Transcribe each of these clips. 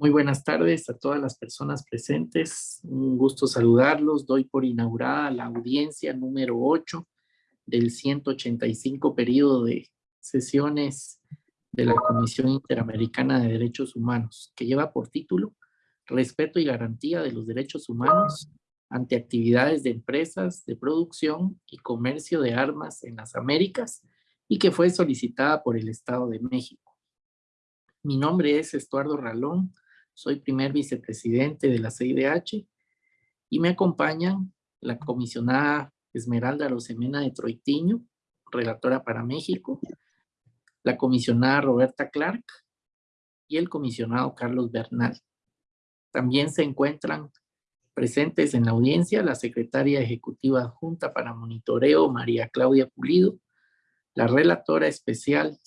Muy buenas tardes a todas las personas presentes. Un gusto saludarlos. Doy por inaugurada la audiencia número 8 del 185 periodo de sesiones de la Comisión Interamericana de Derechos Humanos, que lleva por título Respeto y garantía de los derechos humanos ante actividades de empresas de producción y comercio de armas en las Américas y que fue solicitada por el Estado de México. Mi nombre es Estuardo Ralón, soy primer vicepresidente de la CIDH y me acompañan la comisionada Esmeralda Rosemena de Troitiño, relatora para México, la comisionada Roberta Clark y el comisionado Carlos Bernal. También se encuentran presentes en la audiencia la secretaria ejecutiva adjunta para monitoreo María Claudia Pulido, la relatora especial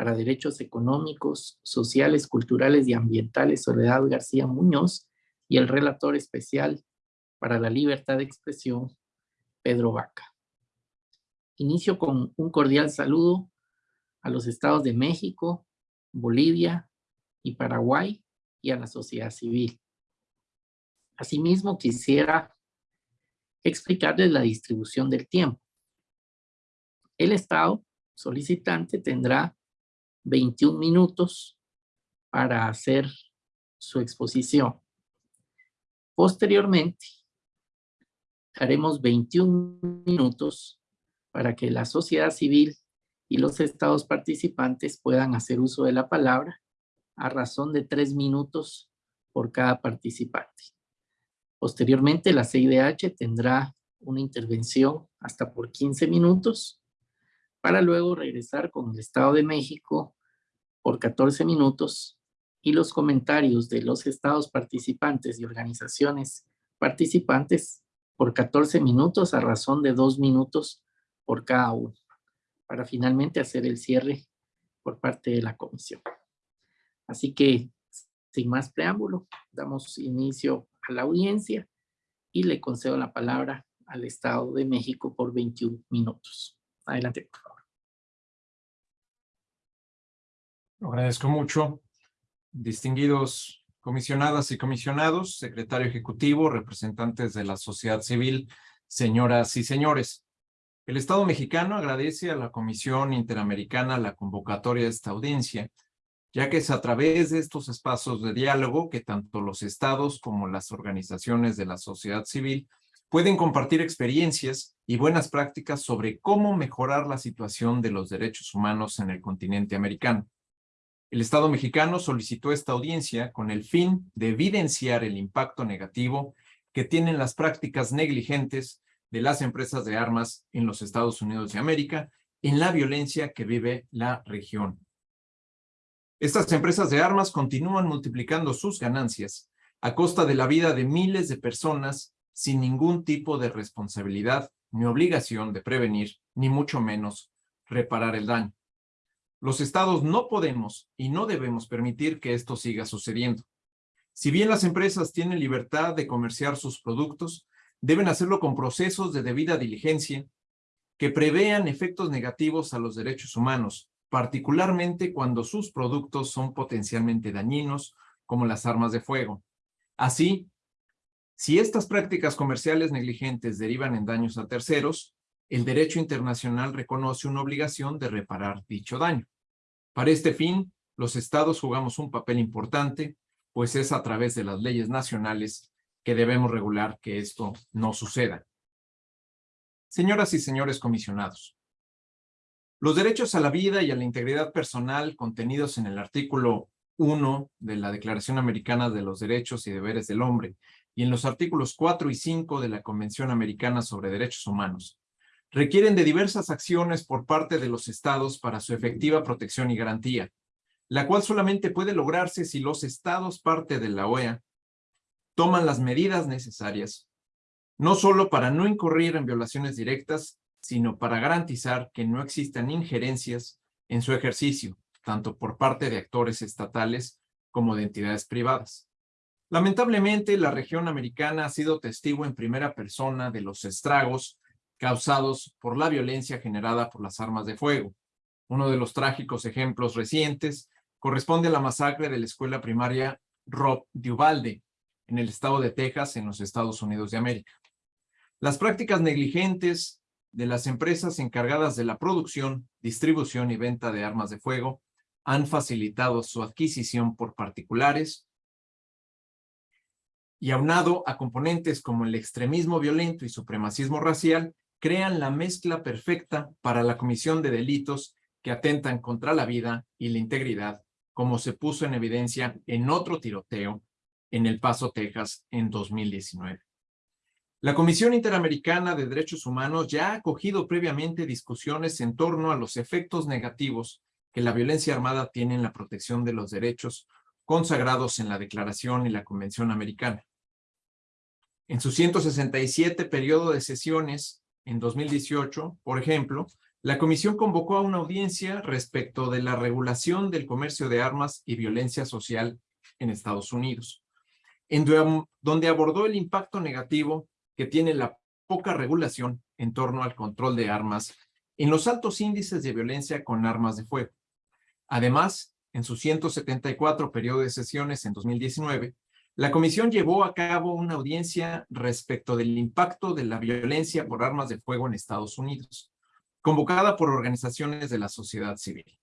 para Derechos Económicos, Sociales, Culturales y Ambientales, Soledad García Muñoz, y el relator especial para la libertad de expresión, Pedro Vaca. Inicio con un cordial saludo a los estados de México, Bolivia y Paraguay y a la sociedad civil. Asimismo, quisiera explicarles la distribución del tiempo. El estado solicitante tendrá 21 minutos para hacer su exposición. Posteriormente, haremos 21 minutos para que la sociedad civil y los estados participantes puedan hacer uso de la palabra a razón de tres minutos por cada participante. Posteriormente, la CIDH tendrá una intervención hasta por 15 minutos para luego regresar con el Estado de México por 14 minutos y los comentarios de los estados participantes y organizaciones participantes por 14 minutos a razón de dos minutos por cada uno, para finalmente hacer el cierre por parte de la comisión. Así que, sin más preámbulo, damos inicio a la audiencia y le concedo la palabra al Estado de México por 21 minutos. Adelante, favor. agradezco mucho. Distinguidos comisionadas y comisionados, secretario ejecutivo, representantes de la sociedad civil, señoras y señores. El Estado mexicano agradece a la Comisión Interamericana la convocatoria de esta audiencia, ya que es a través de estos espacios de diálogo que tanto los estados como las organizaciones de la sociedad civil pueden compartir experiencias y buenas prácticas sobre cómo mejorar la situación de los derechos humanos en el continente americano. El Estado mexicano solicitó esta audiencia con el fin de evidenciar el impacto negativo que tienen las prácticas negligentes de las empresas de armas en los Estados Unidos de América en la violencia que vive la región. Estas empresas de armas continúan multiplicando sus ganancias a costa de la vida de miles de personas sin ningún tipo de responsabilidad ni obligación de prevenir, ni mucho menos reparar el daño. Los estados no podemos y no debemos permitir que esto siga sucediendo. Si bien las empresas tienen libertad de comerciar sus productos, deben hacerlo con procesos de debida diligencia que prevean efectos negativos a los derechos humanos, particularmente cuando sus productos son potencialmente dañinos, como las armas de fuego. Así, si estas prácticas comerciales negligentes derivan en daños a terceros, el derecho internacional reconoce una obligación de reparar dicho daño. Para este fin, los estados jugamos un papel importante, pues es a través de las leyes nacionales que debemos regular que esto no suceda. Señoras y señores comisionados, los derechos a la vida y a la integridad personal contenidos en el artículo 1 de la Declaración Americana de los Derechos y Deberes del Hombre y en los artículos 4 y 5 de la Convención Americana sobre Derechos Humanos requieren de diversas acciones por parte de los estados para su efectiva protección y garantía, la cual solamente puede lograrse si los estados parte de la OEA toman las medidas necesarias, no solo para no incurrir en violaciones directas, sino para garantizar que no existan injerencias en su ejercicio, tanto por parte de actores estatales como de entidades privadas. Lamentablemente, la región americana ha sido testigo en primera persona de los estragos causados por la violencia generada por las armas de fuego. Uno de los trágicos ejemplos recientes corresponde a la masacre de la escuela primaria Rob Duvalde, en el estado de Texas, en los Estados Unidos de América. Las prácticas negligentes de las empresas encargadas de la producción, distribución y venta de armas de fuego han facilitado su adquisición por particulares y aunado a componentes como el extremismo violento y supremacismo racial, crean la mezcla perfecta para la comisión de delitos que atentan contra la vida y la integridad, como se puso en evidencia en otro tiroteo en El Paso, Texas, en 2019. La Comisión Interamericana de Derechos Humanos ya ha acogido previamente discusiones en torno a los efectos negativos que la violencia armada tiene en la protección de los derechos consagrados en la Declaración y la Convención Americana. En su 167 periodo de sesiones en 2018, por ejemplo, la comisión convocó a una audiencia respecto de la regulación del comercio de armas y violencia social en Estados Unidos, donde abordó el impacto negativo que tiene la poca regulación en torno al control de armas en los altos índices de violencia con armas de fuego. Además, en su 174 periodo de sesiones en 2019, la comisión llevó a cabo una audiencia respecto del impacto de la violencia por armas de fuego en Estados Unidos, convocada por organizaciones de la sociedad civil,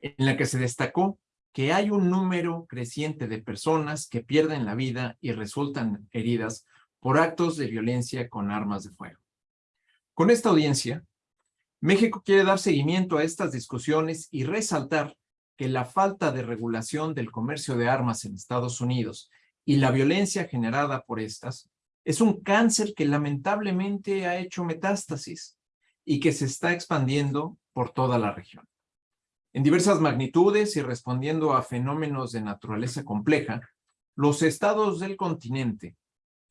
en la que se destacó que hay un número creciente de personas que pierden la vida y resultan heridas por actos de violencia con armas de fuego. Con esta audiencia, México quiere dar seguimiento a estas discusiones y resaltar que la falta de regulación del comercio de armas en Estados Unidos y la violencia generada por estas es un cáncer que lamentablemente ha hecho metástasis y que se está expandiendo por toda la región. En diversas magnitudes y respondiendo a fenómenos de naturaleza compleja, los estados del continente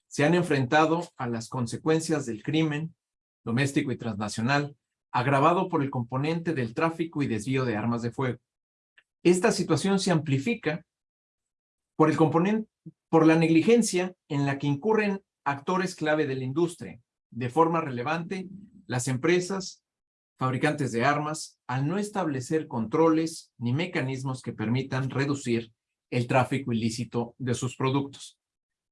se han enfrentado a las consecuencias del crimen doméstico y transnacional, agravado por el componente del tráfico y desvío de armas de fuego. Esta situación se amplifica por el componente por la negligencia en la que incurren actores clave de la industria. De forma relevante, las empresas, fabricantes de armas, al no establecer controles ni mecanismos que permitan reducir el tráfico ilícito de sus productos.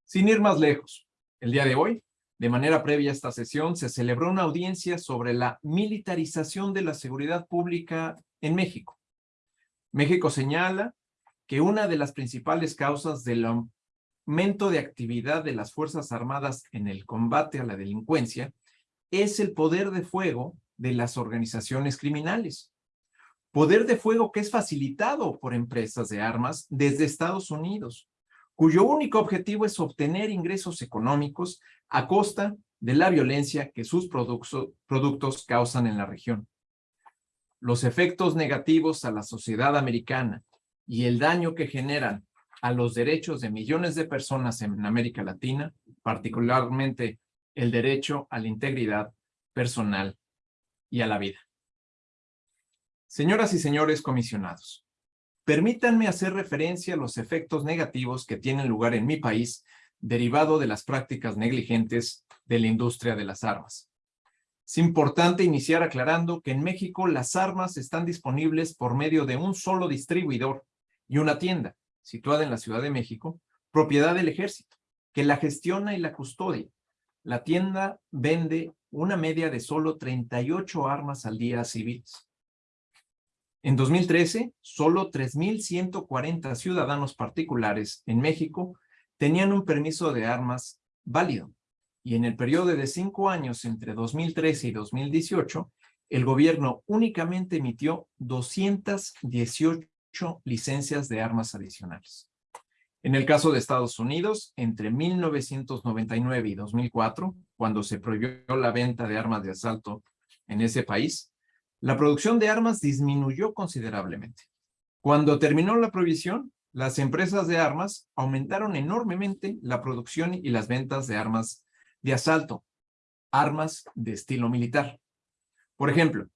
Sin ir más lejos, el día de hoy, de manera previa a esta sesión, se celebró una audiencia sobre la militarización de la seguridad pública en México. México señala que una de las principales causas del aumento de actividad de las Fuerzas Armadas en el combate a la delincuencia es el poder de fuego de las organizaciones criminales. Poder de fuego que es facilitado por empresas de armas desde Estados Unidos, cuyo único objetivo es obtener ingresos económicos a costa de la violencia que sus productos causan en la región. Los efectos negativos a la sociedad americana y el daño que generan a los derechos de millones de personas en América Latina, particularmente el derecho a la integridad personal y a la vida. Señoras y señores comisionados, permítanme hacer referencia a los efectos negativos que tienen lugar en mi país derivado de las prácticas negligentes de la industria de las armas. Es importante iniciar aclarando que en México las armas están disponibles por medio de un solo distribuidor y una tienda, situada en la Ciudad de México, propiedad del ejército, que la gestiona y la custodia. La tienda vende una media de solo 38 armas al día a civiles. En 2013, solo 3.140 ciudadanos particulares en México tenían un permiso de armas válido. Y en el periodo de cinco años entre 2013 y 2018, el gobierno únicamente emitió 218 licencias de armas adicionales. En el caso de Estados Unidos, entre 1999 y 2004, cuando se prohibió la venta de armas de asalto en ese país, la producción de armas disminuyó considerablemente. Cuando terminó la prohibición, las empresas de armas aumentaron enormemente la producción y las ventas de armas de asalto, armas de estilo militar. Por ejemplo,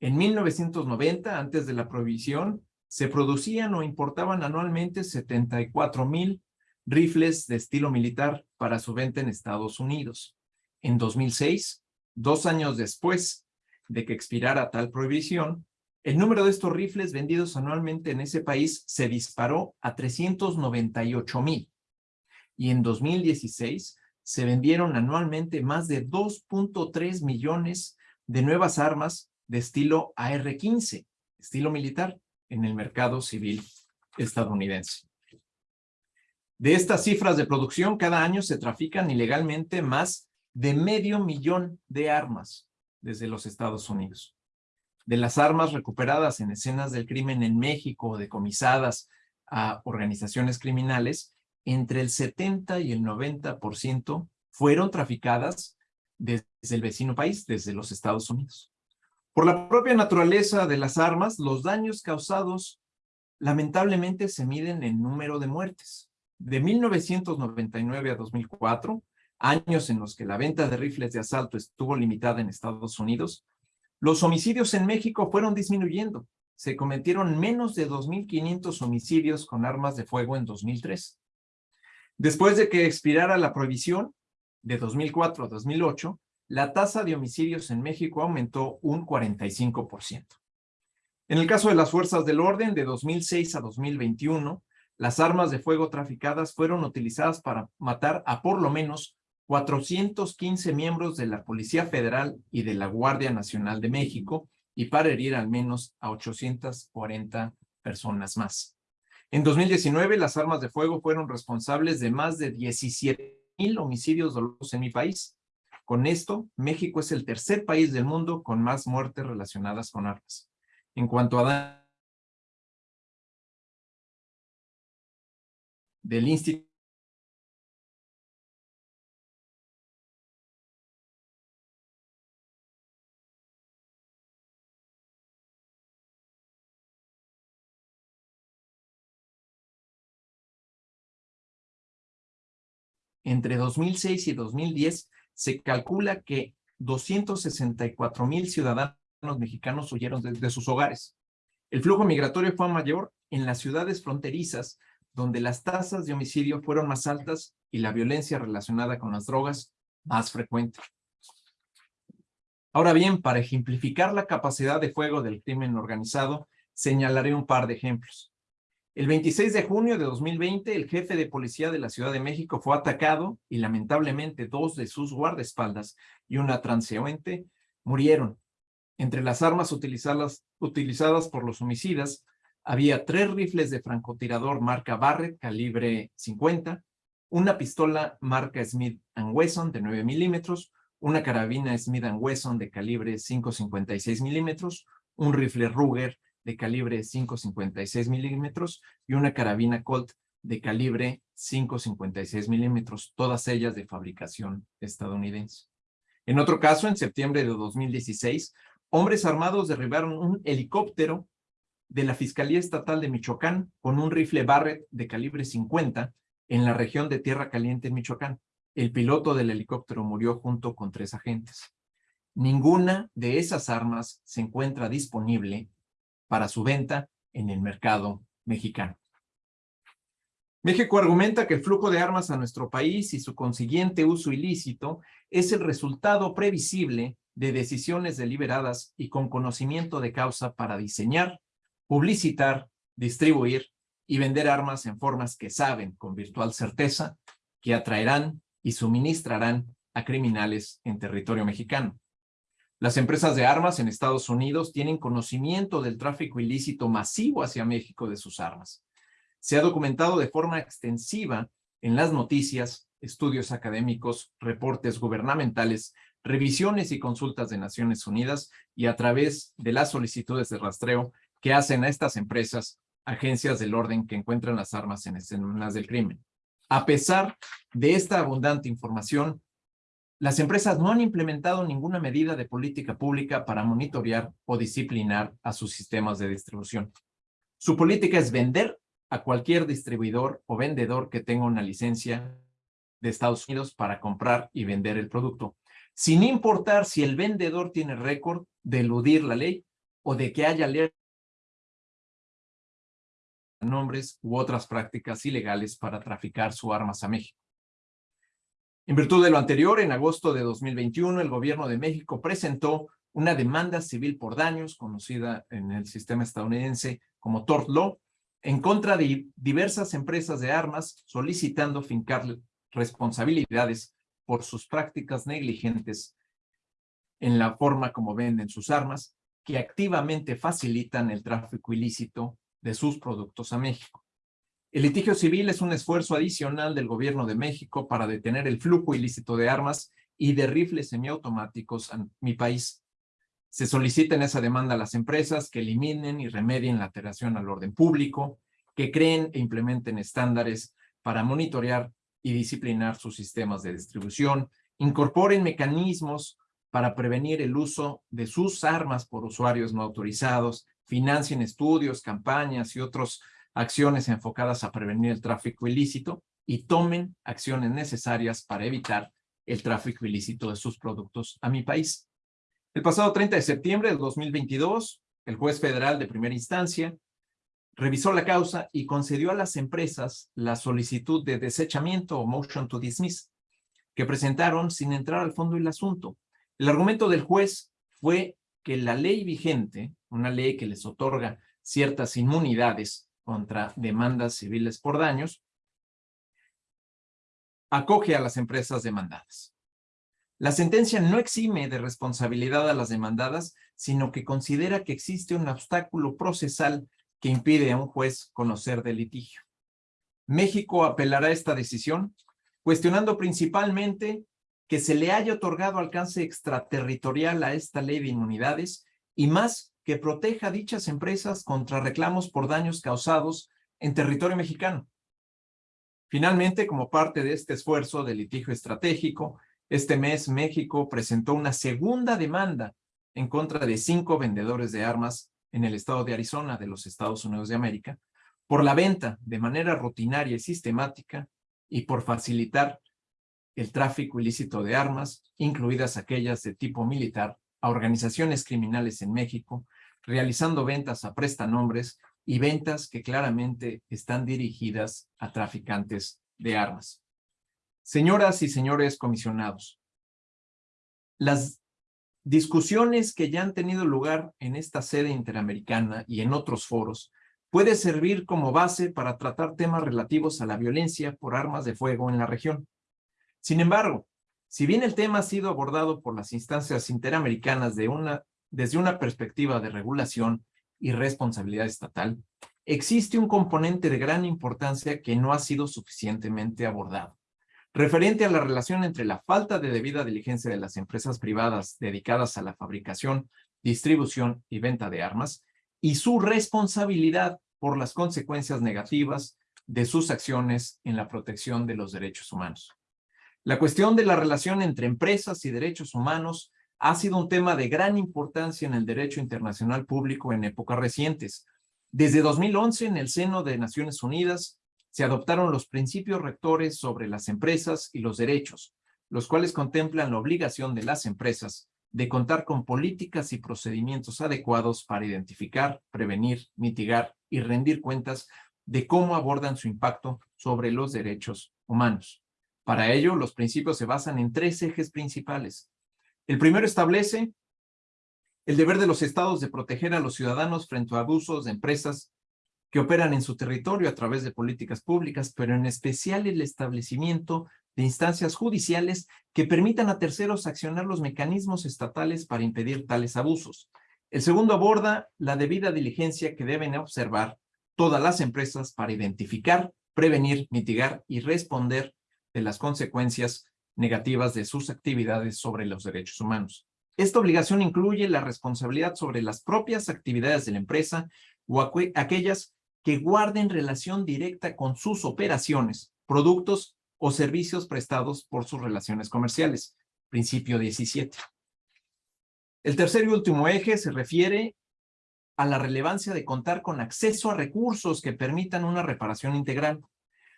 en 1990, antes de la prohibición, se producían o importaban anualmente 74 mil rifles de estilo militar para su venta en Estados Unidos. En 2006, dos años después de que expirara tal prohibición, el número de estos rifles vendidos anualmente en ese país se disparó a 398 mil. Y en 2016 se vendieron anualmente más de 2.3 millones de nuevas armas de estilo AR-15, estilo militar, en el mercado civil estadounidense. De estas cifras de producción, cada año se trafican ilegalmente más de medio millón de armas desde los Estados Unidos. De las armas recuperadas en escenas del crimen en México o decomisadas a organizaciones criminales, entre el 70 y el 90% fueron traficadas desde el vecino país, desde los Estados Unidos. Por la propia naturaleza de las armas, los daños causados lamentablemente se miden en número de muertes. De 1999 a 2004, años en los que la venta de rifles de asalto estuvo limitada en Estados Unidos, los homicidios en México fueron disminuyendo. Se cometieron menos de 2.500 homicidios con armas de fuego en 2003. Después de que expirara la prohibición, de 2004 a 2008, la tasa de homicidios en México aumentó un 45%. En el caso de las fuerzas del orden, de 2006 a 2021, las armas de fuego traficadas fueron utilizadas para matar a por lo menos 415 miembros de la Policía Federal y de la Guardia Nacional de México y para herir al menos a 840 personas más. En 2019, las armas de fuego fueron responsables de más de 17 mil homicidios dolosos en mi país, con esto, México es el tercer país del mundo con más muertes relacionadas con armas. En cuanto a del Instituto entre 2006 y 2010 se calcula que 264 mil ciudadanos mexicanos huyeron de, sus hogares. El flujo migratorio fue mayor en las ciudades fronterizas, donde las tasas de homicidio fueron más altas y la violencia relacionada con las drogas más frecuente. Ahora bien, para ejemplificar la capacidad de fuego del crimen organizado, señalaré un par de ejemplos. El 26 de junio de 2020, el jefe de policía de la Ciudad de México fue atacado y lamentablemente dos de sus guardaespaldas y una transeúnte murieron. Entre las armas utilizadas, por los homicidas, había tres rifles de francotirador marca Barrett calibre 50, una pistola marca Smith Wesson de 9 milímetros, una carabina Smith Wesson de calibre 5.56 milímetros, un rifle Ruger de calibre 5.56 milímetros y una carabina Colt de calibre 5.56 milímetros, todas ellas de fabricación estadounidense. En otro caso, en septiembre de 2016, hombres armados derribaron un helicóptero de la Fiscalía Estatal de Michoacán con un rifle Barrett de calibre 50 en la región de Tierra Caliente en Michoacán. El piloto del helicóptero murió junto con tres agentes. Ninguna de esas armas se encuentra disponible para su venta en el mercado mexicano. México argumenta que el flujo de armas a nuestro país y su consiguiente uso ilícito es el resultado previsible de decisiones deliberadas y con conocimiento de causa para diseñar, publicitar, distribuir y vender armas en formas que saben con virtual certeza que atraerán y suministrarán a criminales en territorio mexicano. Las empresas de armas en Estados Unidos tienen conocimiento del tráfico ilícito masivo hacia México de sus armas. Se ha documentado de forma extensiva en las noticias, estudios académicos, reportes gubernamentales, revisiones y consultas de Naciones Unidas y a través de las solicitudes de rastreo que hacen a estas empresas agencias del orden que encuentran las armas en escenas del crimen. A pesar de esta abundante información, las empresas no han implementado ninguna medida de política pública para monitorear o disciplinar a sus sistemas de distribución. Su política es vender a cualquier distribuidor o vendedor que tenga una licencia de Estados Unidos para comprar y vender el producto, sin importar si el vendedor tiene récord de eludir la ley o de que haya nombres u otras prácticas ilegales para traficar su armas a México. En virtud de lo anterior, en agosto de 2021, el gobierno de México presentó una demanda civil por daños, conocida en el sistema estadounidense como tort law, en contra de diversas empresas de armas, solicitando fincar responsabilidades por sus prácticas negligentes en la forma como venden sus armas, que activamente facilitan el tráfico ilícito de sus productos a México. El litigio civil es un esfuerzo adicional del gobierno de México para detener el flujo ilícito de armas y de rifles semiautomáticos en mi país. Se solicita en esa demanda a las empresas que eliminen y remedien la alteración al orden público, que creen e implementen estándares para monitorear y disciplinar sus sistemas de distribución, incorporen mecanismos para prevenir el uso de sus armas por usuarios no autorizados, financien estudios, campañas y otras acciones enfocadas a prevenir el tráfico ilícito y tomen acciones necesarias para evitar el tráfico ilícito de sus productos a mi país. El pasado 30 de septiembre de 2022, el juez federal de primera instancia revisó la causa y concedió a las empresas la solicitud de desechamiento o motion to dismiss que presentaron sin entrar al fondo del asunto. El argumento del juez fue que la ley vigente, una ley que les otorga ciertas inmunidades contra demandas civiles por daños, acoge a las empresas demandadas. La sentencia no exime de responsabilidad a las demandadas, sino que considera que existe un obstáculo procesal que impide a un juez conocer del litigio. México apelará esta decisión, cuestionando principalmente que se le haya otorgado alcance extraterritorial a esta ley de inmunidades y más que proteja a dichas empresas contra reclamos por daños causados en territorio mexicano. Finalmente, como parte de este esfuerzo de litigio estratégico, este mes México presentó una segunda demanda en contra de cinco vendedores de armas en el estado de Arizona de los Estados Unidos de América por la venta de manera rutinaria y sistemática y por facilitar el tráfico ilícito de armas, incluidas aquellas de tipo militar, a organizaciones criminales en México, realizando ventas a prestanombres y ventas que claramente están dirigidas a traficantes de armas. Señoras y señores comisionados, las discusiones que ya han tenido lugar en esta sede interamericana y en otros foros puede servir como base para tratar temas relativos a la violencia por armas de fuego en la región. Sin embargo, si bien el tema ha sido abordado por las instancias interamericanas desde una perspectiva de regulación y responsabilidad estatal, existe un componente de gran importancia que no ha sido suficientemente abordado referente a la relación entre la falta de debida diligencia de las empresas privadas dedicadas a la fabricación, distribución y venta de armas y su responsabilidad por las consecuencias negativas de sus acciones en la protección de los derechos humanos. La cuestión de la relación entre empresas y derechos humanos ha sido un tema de gran importancia en el derecho internacional público en épocas recientes. Desde 2011, en el seno de Naciones Unidas, se adoptaron los principios rectores sobre las empresas y los derechos, los cuales contemplan la obligación de las empresas de contar con políticas y procedimientos adecuados para identificar, prevenir, mitigar y rendir cuentas de cómo abordan su impacto sobre los derechos humanos. Para ello, los principios se basan en tres ejes principales. El primero establece el deber de los estados de proteger a los ciudadanos frente a abusos de empresas que operan en su territorio a través de políticas públicas, pero en especial el establecimiento de instancias judiciales que permitan a terceros accionar los mecanismos estatales para impedir tales abusos. El segundo aborda la debida diligencia que deben observar todas las empresas para identificar, prevenir, mitigar y responder de las consecuencias negativas de sus actividades sobre los derechos humanos. Esta obligación incluye la responsabilidad sobre las propias actividades de la empresa o aquellas que guarden relación directa con sus operaciones, productos o servicios prestados por sus relaciones comerciales. Principio 17. El tercer y último eje se refiere a la relevancia de contar con acceso a recursos que permitan una reparación integral.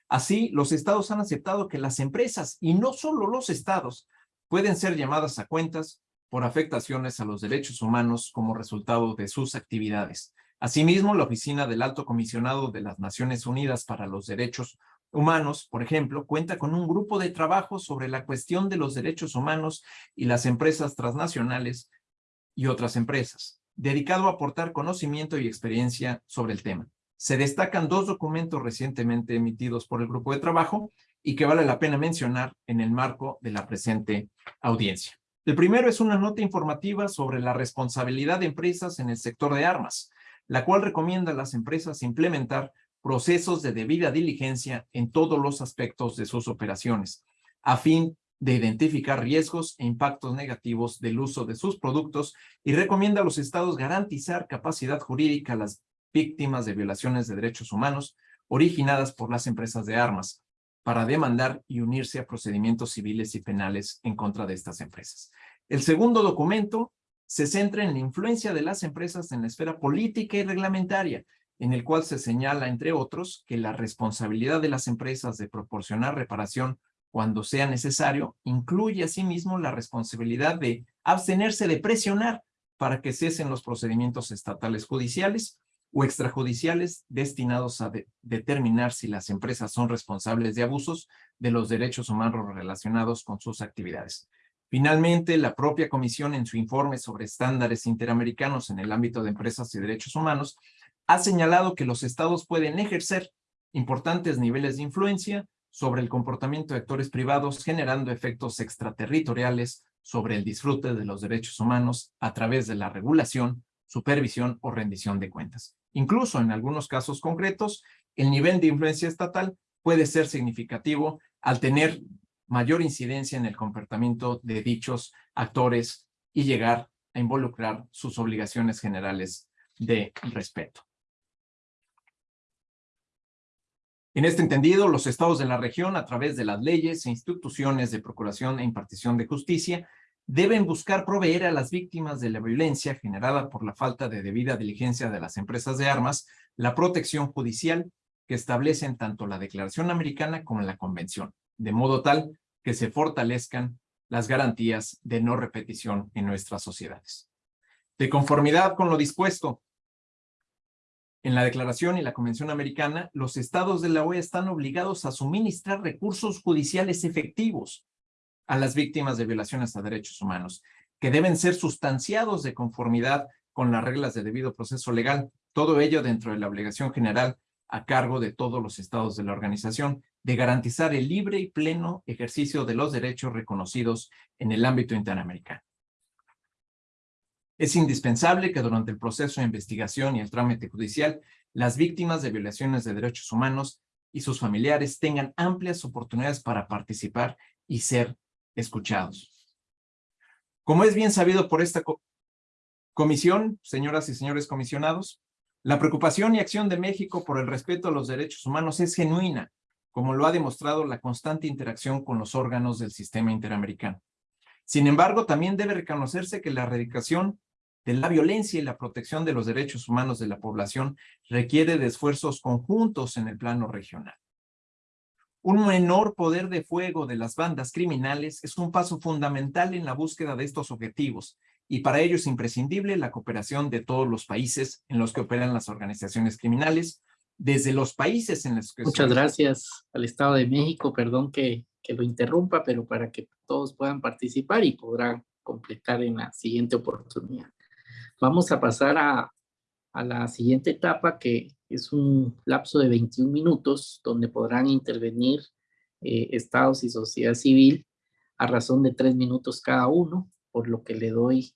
Así, los estados han aceptado que las empresas, y no solo los estados, pueden ser llamadas a cuentas por afectaciones a los derechos humanos como resultado de sus actividades. Asimismo, la Oficina del Alto Comisionado de las Naciones Unidas para los Derechos Humanos, por ejemplo, cuenta con un grupo de trabajo sobre la cuestión de los derechos humanos y las empresas transnacionales y otras empresas, dedicado a aportar conocimiento y experiencia sobre el tema. Se destacan dos documentos recientemente emitidos por el grupo de trabajo y que vale la pena mencionar en el marco de la presente audiencia. El primero es una nota informativa sobre la responsabilidad de empresas en el sector de armas, la cual recomienda a las empresas implementar procesos de debida diligencia en todos los aspectos de sus operaciones, a fin de identificar riesgos e impactos negativos del uso de sus productos y recomienda a los estados garantizar capacidad jurídica a las víctimas de violaciones de derechos humanos originadas por las empresas de armas, para demandar y unirse a procedimientos civiles y penales en contra de estas empresas. El segundo documento se centra en la influencia de las empresas en la esfera política y reglamentaria, en el cual se señala, entre otros, que la responsabilidad de las empresas de proporcionar reparación cuando sea necesario incluye asimismo la responsabilidad de abstenerse de presionar para que cesen los procedimientos estatales judiciales o extrajudiciales destinados a determinar si las empresas son responsables de abusos de los derechos humanos relacionados con sus actividades. Finalmente, la propia Comisión en su informe sobre estándares interamericanos en el ámbito de empresas y derechos humanos ha señalado que los estados pueden ejercer importantes niveles de influencia sobre el comportamiento de actores privados generando efectos extraterritoriales sobre el disfrute de los derechos humanos a través de la regulación, supervisión o rendición de cuentas. Incluso en algunos casos concretos, el nivel de influencia estatal puede ser significativo al tener mayor incidencia en el comportamiento de dichos actores y llegar a involucrar sus obligaciones generales de respeto. En este entendido, los estados de la región, a través de las leyes e instituciones de procuración e impartición de justicia, deben buscar proveer a las víctimas de la violencia generada por la falta de debida diligencia de las empresas de armas la protección judicial que establecen tanto la Declaración Americana como la Convención, de modo tal que se fortalezcan las garantías de no repetición en nuestras sociedades. De conformidad con lo dispuesto en la Declaración y la Convención Americana, los estados de la OEA están obligados a suministrar recursos judiciales efectivos a las víctimas de violaciones a derechos humanos, que deben ser sustanciados de conformidad con las reglas de debido proceso legal, todo ello dentro de la obligación general a cargo de todos los estados de la organización de garantizar el libre y pleno ejercicio de los derechos reconocidos en el ámbito interamericano. Es indispensable que durante el proceso de investigación y el trámite judicial, las víctimas de violaciones de derechos humanos y sus familiares tengan amplias oportunidades para participar y ser escuchados. Como es bien sabido por esta comisión, señoras y señores comisionados, la preocupación y acción de México por el respeto a los derechos humanos es genuina, como lo ha demostrado la constante interacción con los órganos del sistema interamericano. Sin embargo, también debe reconocerse que la erradicación de la violencia y la protección de los derechos humanos de la población requiere de esfuerzos conjuntos en el plano regional. Un menor poder de fuego de las bandas criminales es un paso fundamental en la búsqueda de estos objetivos y para ello es imprescindible la cooperación de todos los países en los que operan las organizaciones criminales, desde los países en los que... Muchas gracias al Estado de México, perdón que, que lo interrumpa, pero para que todos puedan participar y podrán completar en la siguiente oportunidad. Vamos a pasar a, a la siguiente etapa que es un lapso de 21 minutos donde podrán intervenir eh, estados y sociedad civil a razón de tres minutos cada uno, por lo que le doy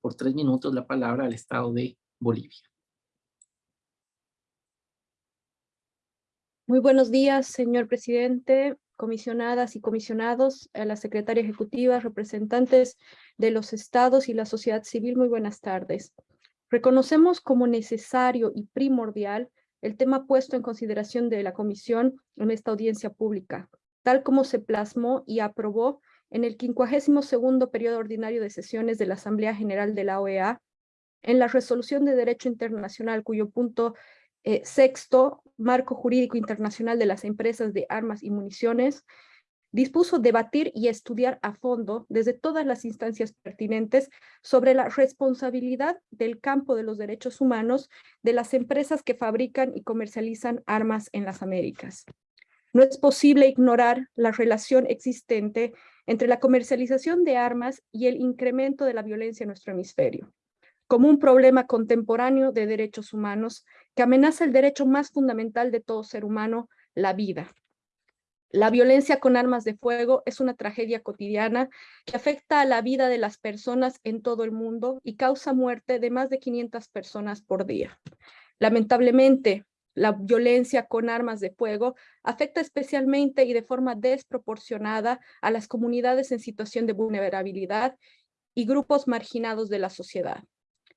por tres minutos la palabra al estado de Bolivia. Muy buenos días, señor presidente, comisionadas y comisionados, a la secretaria ejecutiva, representantes de los estados y la sociedad civil, muy buenas tardes. Reconocemos como necesario y primordial el tema puesto en consideración de la Comisión en esta audiencia pública, tal como se plasmó y aprobó en el 52 periodo ordinario de sesiones de la Asamblea General de la OEA, en la Resolución de Derecho Internacional, cuyo punto eh, sexto, Marco Jurídico Internacional de las Empresas de Armas y Municiones, dispuso debatir y estudiar a fondo desde todas las instancias pertinentes sobre la responsabilidad del campo de los derechos humanos de las empresas que fabrican y comercializan armas en las Américas. No es posible ignorar la relación existente entre la comercialización de armas y el incremento de la violencia en nuestro hemisferio, como un problema contemporáneo de derechos humanos que amenaza el derecho más fundamental de todo ser humano, la vida. La violencia con armas de fuego es una tragedia cotidiana que afecta a la vida de las personas en todo el mundo y causa muerte de más de 500 personas por día. Lamentablemente, la violencia con armas de fuego afecta especialmente y de forma desproporcionada a las comunidades en situación de vulnerabilidad y grupos marginados de la sociedad.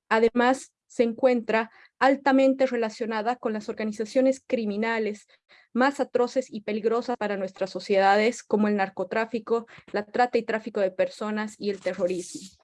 Además, se encuentra altamente relacionada con las organizaciones criminales más atroces y peligrosas para nuestras sociedades, como el narcotráfico, la trata y tráfico de personas y el terrorismo.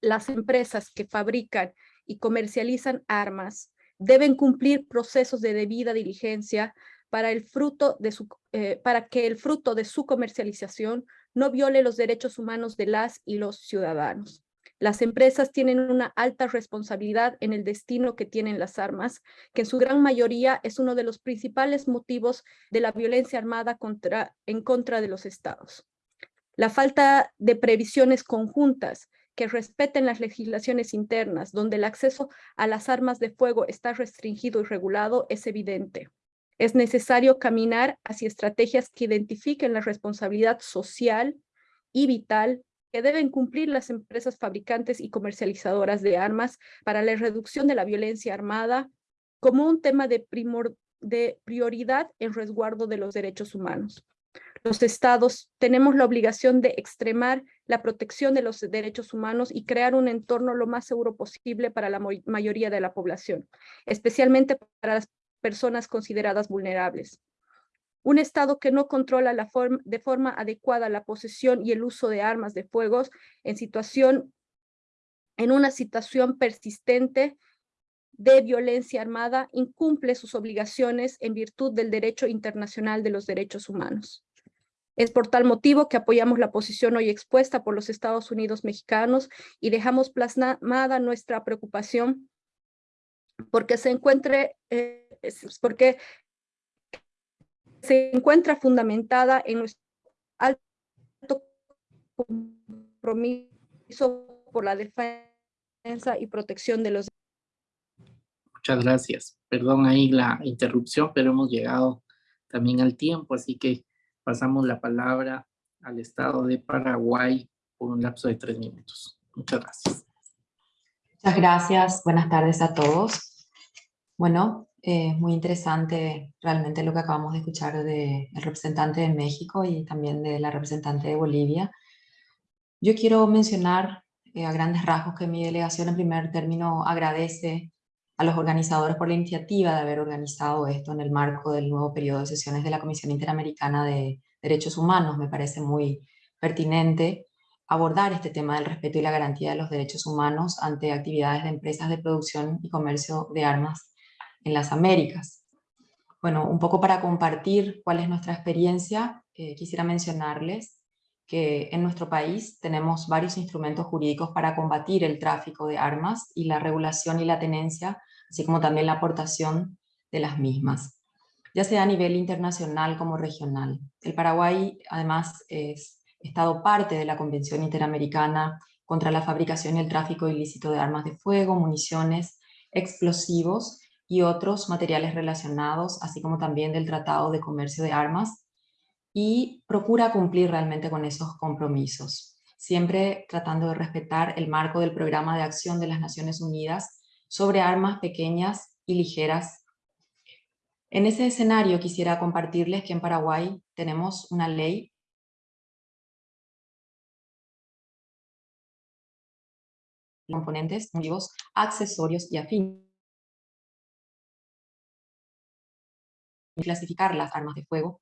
Las empresas que fabrican y comercializan armas deben cumplir procesos de debida diligencia para, el fruto de su, eh, para que el fruto de su comercialización no viole los derechos humanos de las y los ciudadanos. Las empresas tienen una alta responsabilidad en el destino que tienen las armas, que en su gran mayoría es uno de los principales motivos de la violencia armada en contra de los estados. La falta de previsiones conjuntas que respeten las legislaciones internas, donde el acceso a las armas de fuego está restringido y regulado, es evidente. Es necesario caminar hacia estrategias que identifiquen la responsabilidad social y vital que deben cumplir las empresas fabricantes y comercializadoras de armas para la reducción de la violencia armada como un tema de, de prioridad en resguardo de los derechos humanos. Los estados tenemos la obligación de extremar la protección de los derechos humanos y crear un entorno lo más seguro posible para la mayoría de la población, especialmente para las personas consideradas vulnerables. Un Estado que no controla la de forma adecuada la posesión y el uso de armas de fuego en, situación, en una situación persistente de violencia armada incumple sus obligaciones en virtud del derecho internacional de los derechos humanos. Es por tal motivo que apoyamos la posición hoy expuesta por los Estados Unidos mexicanos y dejamos plasmada nuestra preocupación porque se encuentre, eh, porque se encuentra fundamentada en nuestro alto compromiso por la defensa y protección de los Muchas gracias. Perdón ahí la interrupción, pero hemos llegado también al tiempo, así que pasamos la palabra al Estado de Paraguay por un lapso de tres minutos. Muchas gracias. Muchas gracias. Buenas tardes a todos. Bueno, es muy interesante realmente lo que acabamos de escuchar del representante de México y también de la representante de Bolivia. Yo quiero mencionar eh, a grandes rasgos que mi delegación en primer término agradece a los organizadores por la iniciativa de haber organizado esto en el marco del nuevo periodo de sesiones de la Comisión Interamericana de Derechos Humanos. Me parece muy pertinente abordar este tema del respeto y la garantía de los derechos humanos ante actividades de empresas de producción y comercio de armas en las Américas. Bueno, un poco para compartir cuál es nuestra experiencia, eh, quisiera mencionarles que en nuestro país tenemos varios instrumentos jurídicos para combatir el tráfico de armas y la regulación y la tenencia, así como también la aportación de las mismas, ya sea a nivel internacional como regional. El Paraguay además es estado parte de la Convención Interamericana contra la fabricación y el tráfico ilícito de armas de fuego, municiones, explosivos y otros materiales relacionados, así como también del Tratado de Comercio de Armas, y procura cumplir realmente con esos compromisos, siempre tratando de respetar el marco del Programa de Acción de las Naciones Unidas sobre armas pequeñas y ligeras. En ese escenario quisiera compartirles que en Paraguay tenemos una ley componentes, vivos, accesorios y afines clasificar las armas de fuego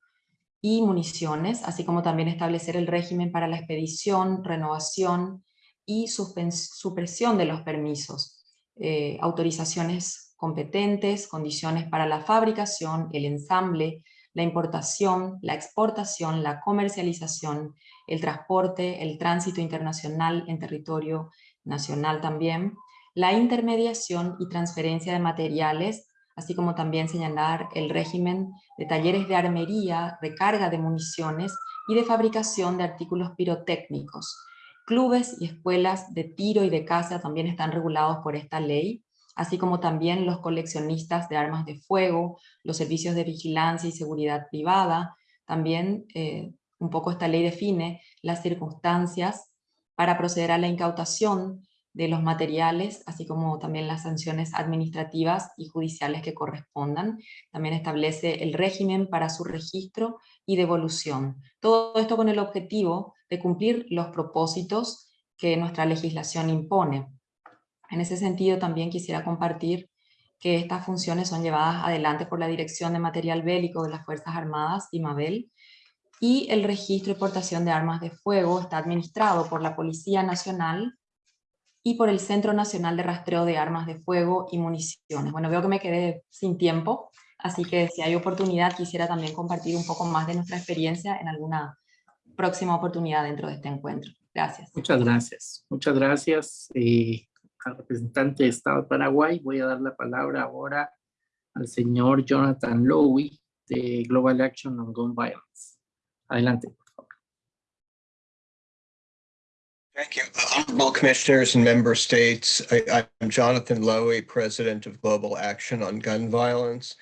y municiones, así como también establecer el régimen para la expedición, renovación y supresión de los permisos, eh, autorizaciones competentes, condiciones para la fabricación, el ensamble, la importación, la exportación, la comercialización, el transporte, el tránsito internacional en territorio nacional también, la intermediación y transferencia de materiales así como también señalar el régimen de talleres de armería, recarga de municiones y de fabricación de artículos pirotécnicos. Clubes y escuelas de tiro y de caza también están regulados por esta ley, así como también los coleccionistas de armas de fuego, los servicios de vigilancia y seguridad privada. También eh, un poco esta ley define las circunstancias para proceder a la incautación de los materiales, así como también las sanciones administrativas y judiciales que correspondan. También establece el régimen para su registro y devolución. Todo esto con el objetivo de cumplir los propósitos que nuestra legislación impone. En ese sentido también quisiera compartir que estas funciones son llevadas adelante por la Dirección de Material Bélico de las Fuerzas Armadas, IMABEL, y el registro y portación de armas de fuego está administrado por la Policía Nacional y por el Centro Nacional de Rastreo de Armas de Fuego y Municiones. Bueno, veo que me quedé sin tiempo, así que si hay oportunidad quisiera también compartir un poco más de nuestra experiencia en alguna próxima oportunidad dentro de este encuentro. Gracias. Muchas gracias. Muchas gracias eh, al representante de Estado de Paraguay. Voy a dar la palabra ahora al señor Jonathan Lowy de Global Action on Gun Violence. Adelante. Thank you. Uh, honorable Commissioners and Member States, I, am Jonathan Lowy, President of Global Action on Gun Violence.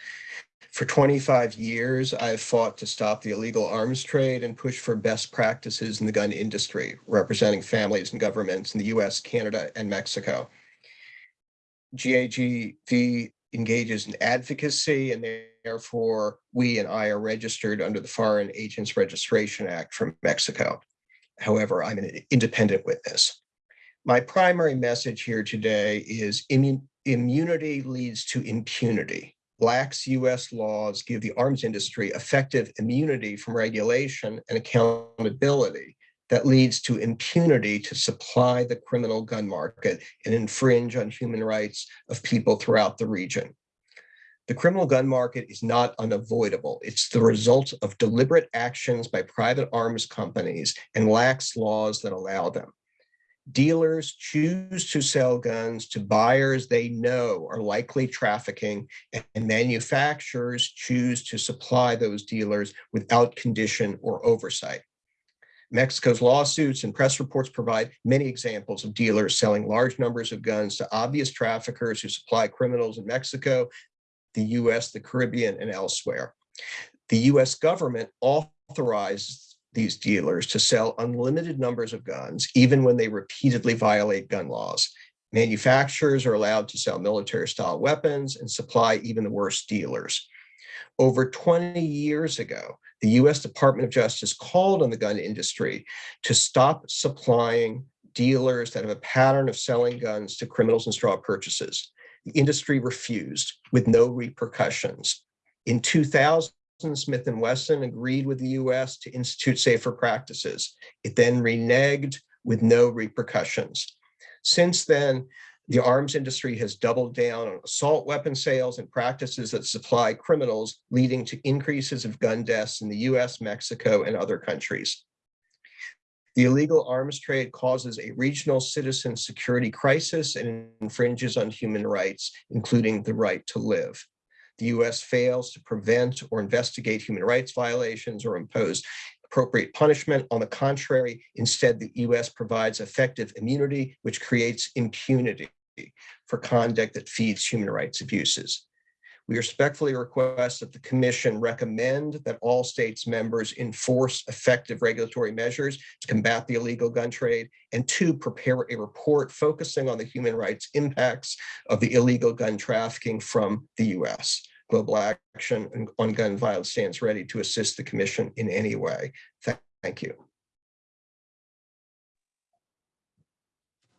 For 25 years, I've fought to stop the illegal arms trade and push for best practices in the gun industry, representing families and governments in the US, Canada, and Mexico. GAGV engages in advocacy and therefore we and I are registered under the Foreign Agents Registration Act from Mexico. However, I'm an independent witness. My primary message here today is immunity leads to impunity. Lax US laws give the arms industry effective immunity from regulation and accountability that leads to impunity to supply the criminal gun market and infringe on human rights of people throughout the region. The criminal gun market is not unavoidable. It's the result of deliberate actions by private arms companies and lax laws that allow them. Dealers choose to sell guns to buyers they know are likely trafficking and manufacturers choose to supply those dealers without condition or oversight. Mexico's lawsuits and press reports provide many examples of dealers selling large numbers of guns to obvious traffickers who supply criminals in Mexico the US, the Caribbean, and elsewhere. The US government authorized these dealers to sell unlimited numbers of guns, even when they repeatedly violate gun laws. Manufacturers are allowed to sell military style weapons and supply even the worst dealers. Over 20 years ago, the US Department of Justice called on the gun industry to stop supplying dealers that have a pattern of selling guns to criminals and straw purchases. The industry refused with no repercussions. In 2000, Smith & Wesson agreed with the US to institute safer practices. It then reneged with no repercussions. Since then, the arms industry has doubled down on assault weapon sales and practices that supply criminals, leading to increases of gun deaths in the US, Mexico, and other countries. The illegal arms trade causes a regional citizen security crisis and infringes on human rights, including the right to live. The US fails to prevent or investigate human rights violations or impose appropriate punishment. On the contrary, instead, the US provides effective immunity, which creates impunity for conduct that feeds human rights abuses. We respectfully request that the commission recommend that all states members enforce effective regulatory measures to combat the illegal gun trade and to prepare a report focusing on the human rights impacts of the illegal gun trafficking from the US. Global Action on Gun Violence stands ready to assist the commission in any way. Thank you.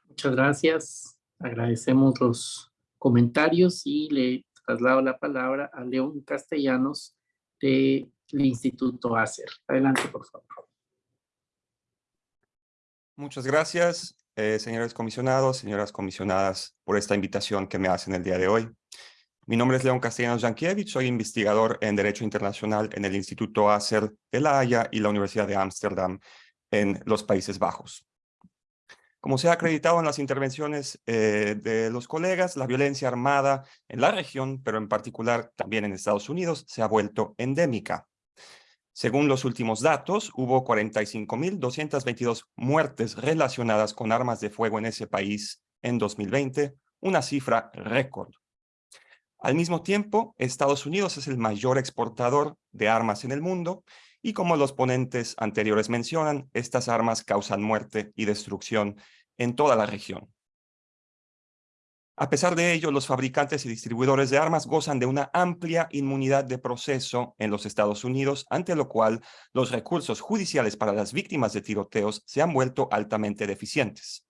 Muchas gracias. Agradecemos los comentarios y le traslado la palabra a León Castellanos del Instituto ACER. Adelante, por favor. Muchas gracias, eh, señores comisionados, señoras comisionadas, por esta invitación que me hacen el día de hoy. Mi nombre es León Castellanos Jankiewicz, soy investigador en Derecho Internacional en el Instituto ACER de La Haya y la Universidad de Ámsterdam en los Países Bajos. Como se ha acreditado en las intervenciones eh, de los colegas, la violencia armada en la región, pero en particular también en Estados Unidos, se ha vuelto endémica. Según los últimos datos, hubo 45.222 muertes relacionadas con armas de fuego en ese país en 2020, una cifra récord. Al mismo tiempo, Estados Unidos es el mayor exportador de armas en el mundo y como los ponentes anteriores mencionan, estas armas causan muerte y destrucción en toda la región. A pesar de ello, los fabricantes y distribuidores de armas gozan de una amplia inmunidad de proceso en los Estados Unidos, ante lo cual los recursos judiciales para las víctimas de tiroteos se han vuelto altamente deficientes.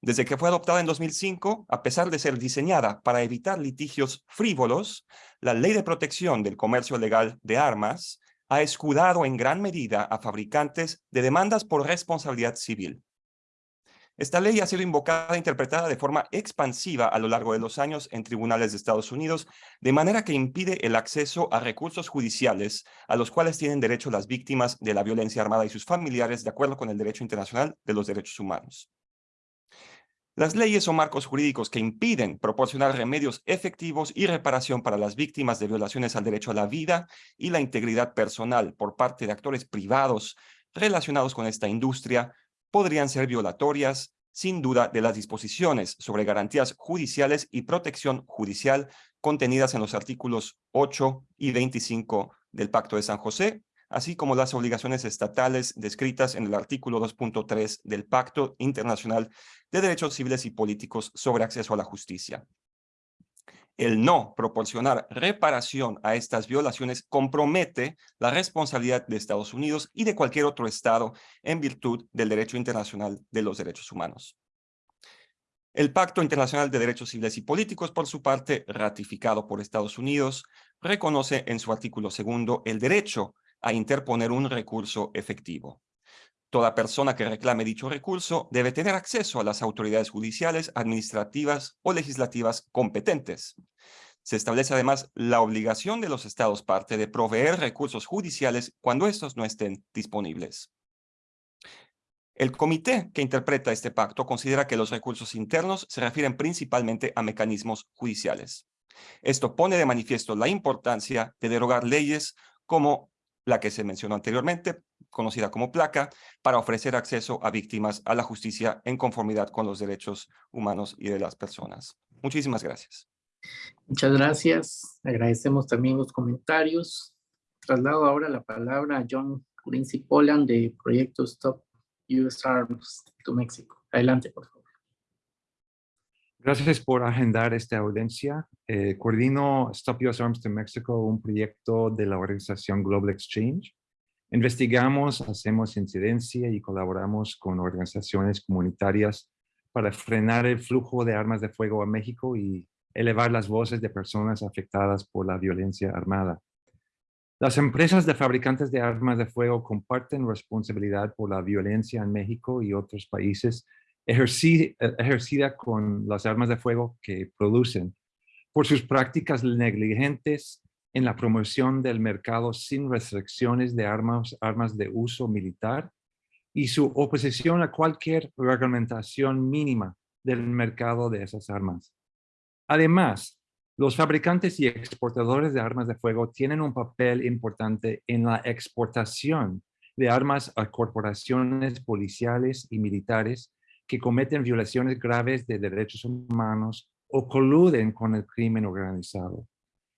Desde que fue adoptada en 2005, a pesar de ser diseñada para evitar litigios frívolos, la Ley de Protección del Comercio Legal de Armas ha escudado en gran medida a fabricantes de demandas por responsabilidad civil. Esta ley ha sido invocada e interpretada de forma expansiva a lo largo de los años en tribunales de Estados Unidos, de manera que impide el acceso a recursos judiciales a los cuales tienen derecho las víctimas de la violencia armada y sus familiares de acuerdo con el derecho internacional de los derechos humanos. Las leyes o marcos jurídicos que impiden proporcionar remedios efectivos y reparación para las víctimas de violaciones al derecho a la vida y la integridad personal por parte de actores privados relacionados con esta industria. Podrían ser violatorias, sin duda, de las disposiciones sobre garantías judiciales y protección judicial contenidas en los artículos 8 y 25 del Pacto de San José así como las obligaciones estatales descritas en el artículo 2.3 del Pacto Internacional de Derechos Civiles y Políticos sobre Acceso a la Justicia. El no proporcionar reparación a estas violaciones compromete la responsabilidad de Estados Unidos y de cualquier otro Estado en virtud del derecho internacional de los derechos humanos. El Pacto Internacional de Derechos Civiles y Políticos, por su parte, ratificado por Estados Unidos, reconoce en su artículo segundo el derecho a interponer un recurso efectivo. Toda persona que reclame dicho recurso debe tener acceso a las autoridades judiciales, administrativas o legislativas competentes. Se establece además la obligación de los estados parte de proveer recursos judiciales cuando estos no estén disponibles. El comité que interpreta este pacto considera que los recursos internos se refieren principalmente a mecanismos judiciales. Esto pone de manifiesto la importancia de derogar leyes como la que se mencionó anteriormente, conocida como placa, para ofrecer acceso a víctimas a la justicia en conformidad con los derechos humanos y de las personas. Muchísimas gracias. Muchas gracias. Agradecemos también los comentarios. Traslado ahora la palabra a John Quincy Poland de Proyecto Stop US Arms to México. Adelante, por favor. Gracias por agendar esta audiencia. Eh, coordino Stop US Arms to Mexico, un proyecto de la organización Global Exchange. Investigamos, hacemos incidencia y colaboramos con organizaciones comunitarias para frenar el flujo de armas de fuego a México y elevar las voces de personas afectadas por la violencia armada. Las empresas de fabricantes de armas de fuego comparten responsabilidad por la violencia en México y otros países eh, ejercida con las armas de fuego que producen por sus prácticas negligentes en la promoción del mercado sin restricciones de armas, armas de uso militar y su oposición a cualquier reglamentación mínima del mercado de esas armas. Además, los fabricantes y exportadores de armas de fuego tienen un papel importante en la exportación de armas a corporaciones policiales y militares que cometen violaciones graves de derechos humanos o coluden con el crimen organizado.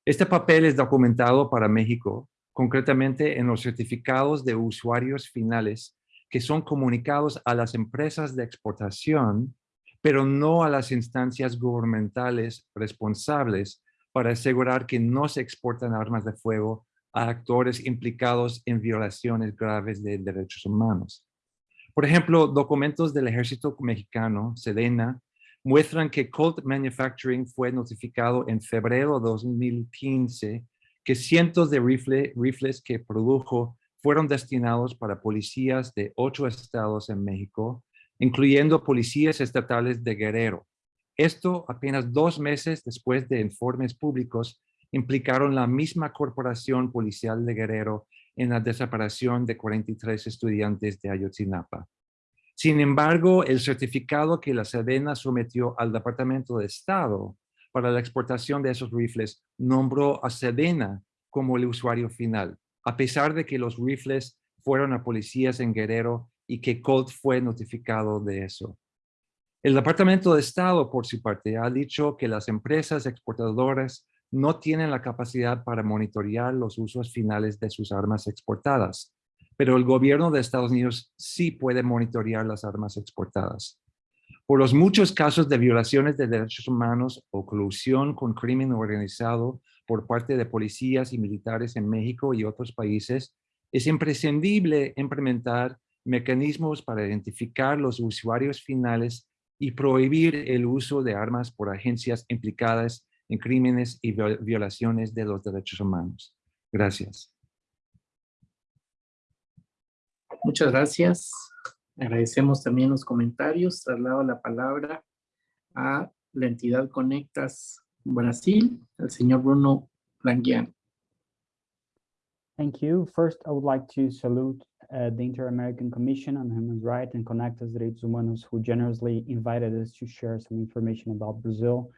Este papel es documentado para México, concretamente en los certificados de usuarios finales que son comunicados a las empresas de exportación, pero no a las instancias gubernamentales responsables para asegurar que no se exportan armas de fuego a actores implicados en violaciones graves de derechos humanos. Por ejemplo, documentos del ejército mexicano, Sedena, muestran que Colt Manufacturing fue notificado en febrero de 2015 que cientos de rifles que produjo fueron destinados para policías de ocho estados en México, incluyendo policías estatales de Guerrero. Esto apenas dos meses después de informes públicos implicaron la misma corporación policial de Guerrero en la desaparición de 43 estudiantes de Ayotzinapa. Sin embargo, el certificado que la Sedena sometió al Departamento de Estado para la exportación de esos rifles nombró a Sedena como el usuario final, a pesar de que los rifles fueron a policías en Guerrero y que Colt fue notificado de eso. El Departamento de Estado, por su parte, ha dicho que las empresas exportadoras no tienen la capacidad para monitorear los usos finales de sus armas exportadas, pero el gobierno de Estados Unidos sí puede monitorear las armas exportadas. Por los muchos casos de violaciones de derechos humanos o colusión con crimen organizado por parte de policías y militares en México y otros países, es imprescindible implementar mecanismos para identificar los usuarios finales y prohibir el uso de armas por agencias implicadas en crímenes y violaciones de los derechos humanos. Gracias. Muchas gracias. Agradecemos también los comentarios. Traslado la palabra a la entidad Conectas Brasil, el señor Bruno Languian. Thank you. First, I would like to salute uh, the Inter-American Commission on Human Rights and Conectas Direitos Humanos, who generously invited us to share some information about Brazil.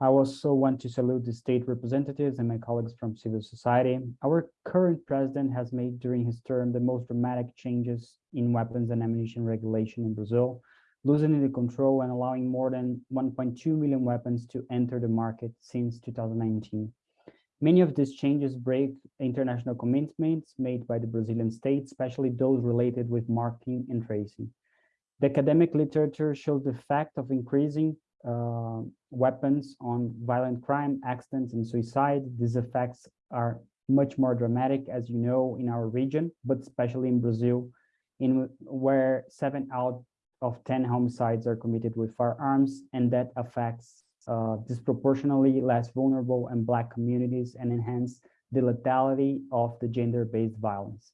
I also want to salute the state representatives and my colleagues from civil society. Our current president has made during his term the most dramatic changes in weapons and ammunition regulation in Brazil, loosening the control and allowing more than 1.2 million weapons to enter the market since 2019. Many of these changes break international commitments made by the Brazilian state, especially those related with marking and tracing. The academic literature shows the fact of increasing uh, weapons on violent crime, accidents, and suicide. These effects are much more dramatic, as you know, in our region, but especially in Brazil, in where seven out of 10 homicides are committed with firearms, and that affects uh, disproportionately less vulnerable and Black communities and enhance the lethality of the gender-based violence.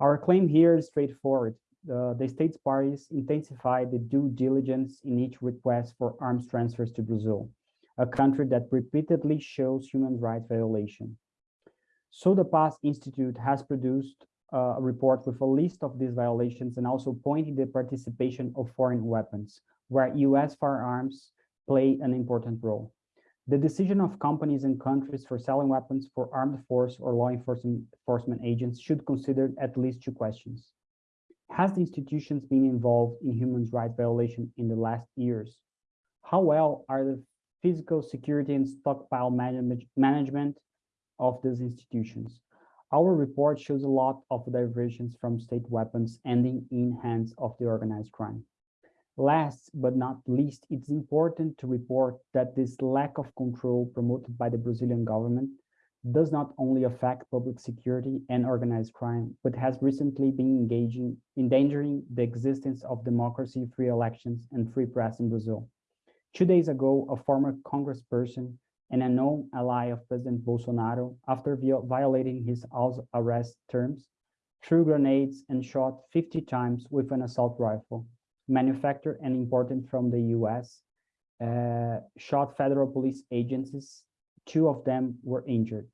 Our claim here is straightforward. Uh, the state's parties intensify the due diligence in each request for arms transfers to Brazil, a country that repeatedly shows human rights violation. So the Paz Institute has produced uh, a report with a list of these violations and also pointing the participation of foreign weapons, where US firearms play an important role. The decision of companies and countries for selling weapons for armed force or law enforcement agents should consider at least two questions. Has the institutions been involved in human rights violation in the last years? How well are the physical security and stockpile manage management of these institutions? Our report shows a lot of diversions from state weapons ending in hands of the organized crime. Last but not least, it's important to report that this lack of control promoted by the Brazilian government does not only affect public security and organized crime, but has recently been engaging, endangering the existence of democracy, free elections, and free press in Brazil. Two days ago, a former congressperson and a known ally of President Bolsonaro, after violating his house arrest terms, threw grenades and shot 50 times with an assault rifle, manufactured and imported from the US, uh, shot federal police agencies. Two of them were injured.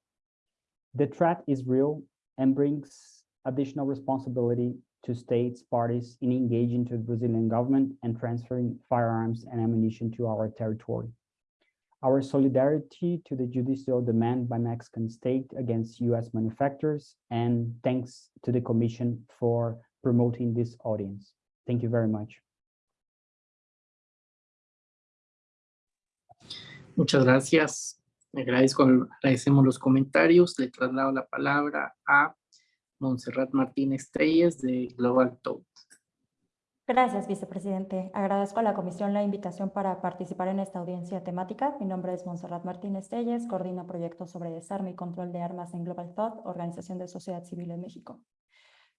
The threat is real and brings additional responsibility to states parties in engaging to the Brazilian government and transferring firearms and ammunition to our territory. Our solidarity to the judicial demand by Mexican state against US manufacturers and thanks to the commission for promoting this audience. Thank you very much. Muchas gracias. Agradezco, agradecemos los comentarios. Le traslado la palabra a Montserrat Martínez Telles de Global Talk. Gracias, vicepresidente. Agradezco a la comisión la invitación para participar en esta audiencia temática. Mi nombre es Montserrat Martínez Telles, coordino proyectos sobre desarme y control de armas en Global Thought, Organización de Sociedad Civil en México.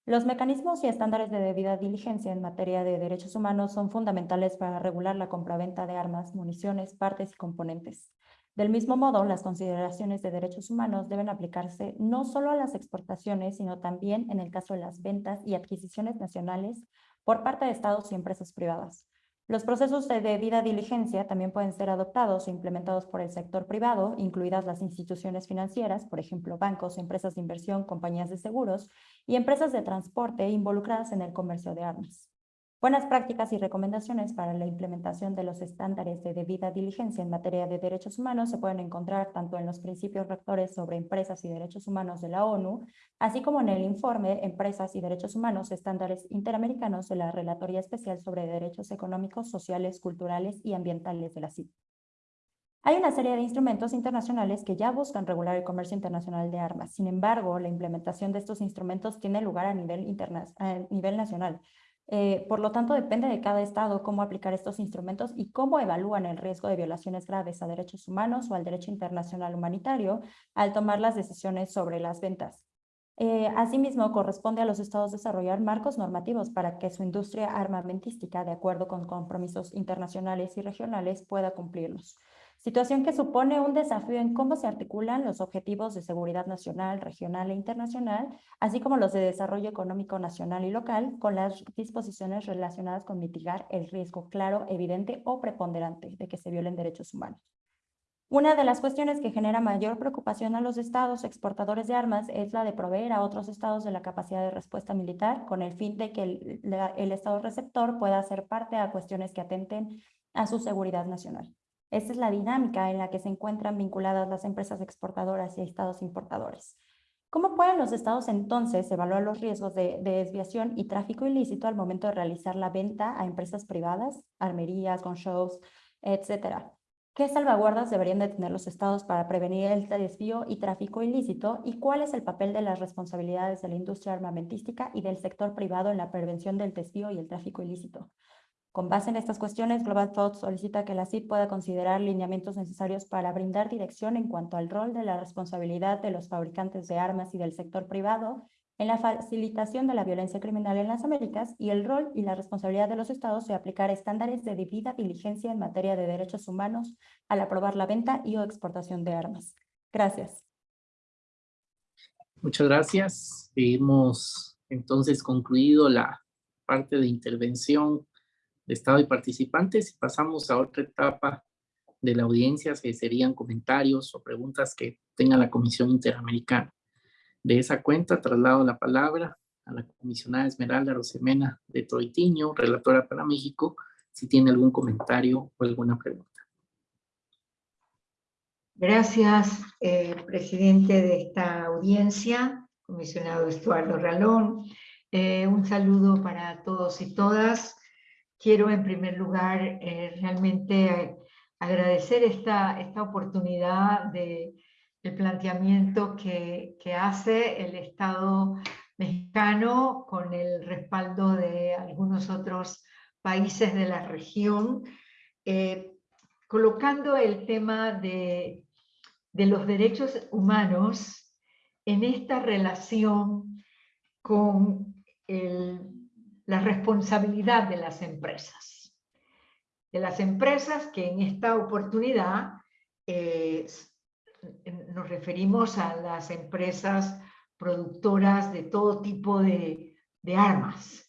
Los mecanismos y estándares de debida diligencia en materia de derechos humanos son fundamentales para regular la compraventa de armas, municiones, partes y componentes. Del mismo modo, las consideraciones de derechos humanos deben aplicarse no solo a las exportaciones, sino también en el caso de las ventas y adquisiciones nacionales por parte de estados y empresas privadas. Los procesos de debida diligencia también pueden ser adoptados o implementados por el sector privado, incluidas las instituciones financieras, por ejemplo, bancos, empresas de inversión, compañías de seguros y empresas de transporte involucradas en el comercio de armas. Buenas prácticas y recomendaciones para la implementación de los estándares de debida diligencia en materia de derechos humanos se pueden encontrar tanto en los principios rectores sobre empresas y derechos humanos de la ONU, así como en el informe Empresas y Derechos Humanos, Estándares Interamericanos de la Relatoría Especial sobre Derechos Económicos, Sociales, Culturales y Ambientales de la CIP. Hay una serie de instrumentos internacionales que ya buscan regular el comercio internacional de armas. Sin embargo, la implementación de estos instrumentos tiene lugar a nivel, a nivel nacional, eh, por lo tanto, depende de cada estado cómo aplicar estos instrumentos y cómo evalúan el riesgo de violaciones graves a derechos humanos o al derecho internacional humanitario al tomar las decisiones sobre las ventas. Eh, asimismo, corresponde a los estados desarrollar marcos normativos para que su industria armamentística, de acuerdo con compromisos internacionales y regionales, pueda cumplirlos situación que supone un desafío en cómo se articulan los objetivos de seguridad nacional, regional e internacional, así como los de desarrollo económico nacional y local, con las disposiciones relacionadas con mitigar el riesgo claro, evidente o preponderante de que se violen derechos humanos. Una de las cuestiones que genera mayor preocupación a los estados exportadores de armas es la de proveer a otros estados de la capacidad de respuesta militar con el fin de que el, estado receptor pueda hacer parte a cuestiones que atenten a su seguridad nacional. Esta es la dinámica en la que se encuentran vinculadas las empresas exportadoras y estados importadores. ¿Cómo pueden los estados entonces evaluar los riesgos de, desviación y tráfico ilícito al momento de realizar la venta a empresas privadas, armerías, con shows, etcétera? ¿Qué salvaguardas deberían de tener los estados para prevenir el desvío y tráfico ilícito? ¿Y cuál es el papel de las responsabilidades de la industria armamentística y del sector privado en la prevención del desvío y el tráfico ilícito? Con base en estas cuestiones, Global Thought solicita que la CIP pueda considerar lineamientos necesarios para brindar dirección en cuanto al rol de la responsabilidad de los fabricantes de armas y del sector privado en la facilitación de la violencia criminal en las Américas y el rol y la responsabilidad de los estados de aplicar estándares de debida diligencia en materia de derechos humanos al aprobar la venta y o exportación de armas. Gracias. Muchas gracias. Hemos entonces concluido la parte de intervención Estado y participantes pasamos a otra etapa de la audiencia, que serían comentarios o preguntas que tenga la Comisión Interamericana. De esa cuenta, traslado la palabra a la comisionada Esmeralda Rosemena de Troitiño, relatora para México, si tiene algún comentario o alguna pregunta. Gracias, eh, presidente de esta audiencia, comisionado Estuardo Ralón. Eh, un saludo para todos y todas quiero en primer lugar eh, realmente agradecer esta, esta oportunidad de el planteamiento que, hace el Estado mexicano con el respaldo de algunos otros países de la región, eh, colocando el tema de, de los derechos humanos en esta relación con el la responsabilidad de las empresas. De las empresas que en esta oportunidad eh, nos referimos a las empresas productoras de todo tipo de, armas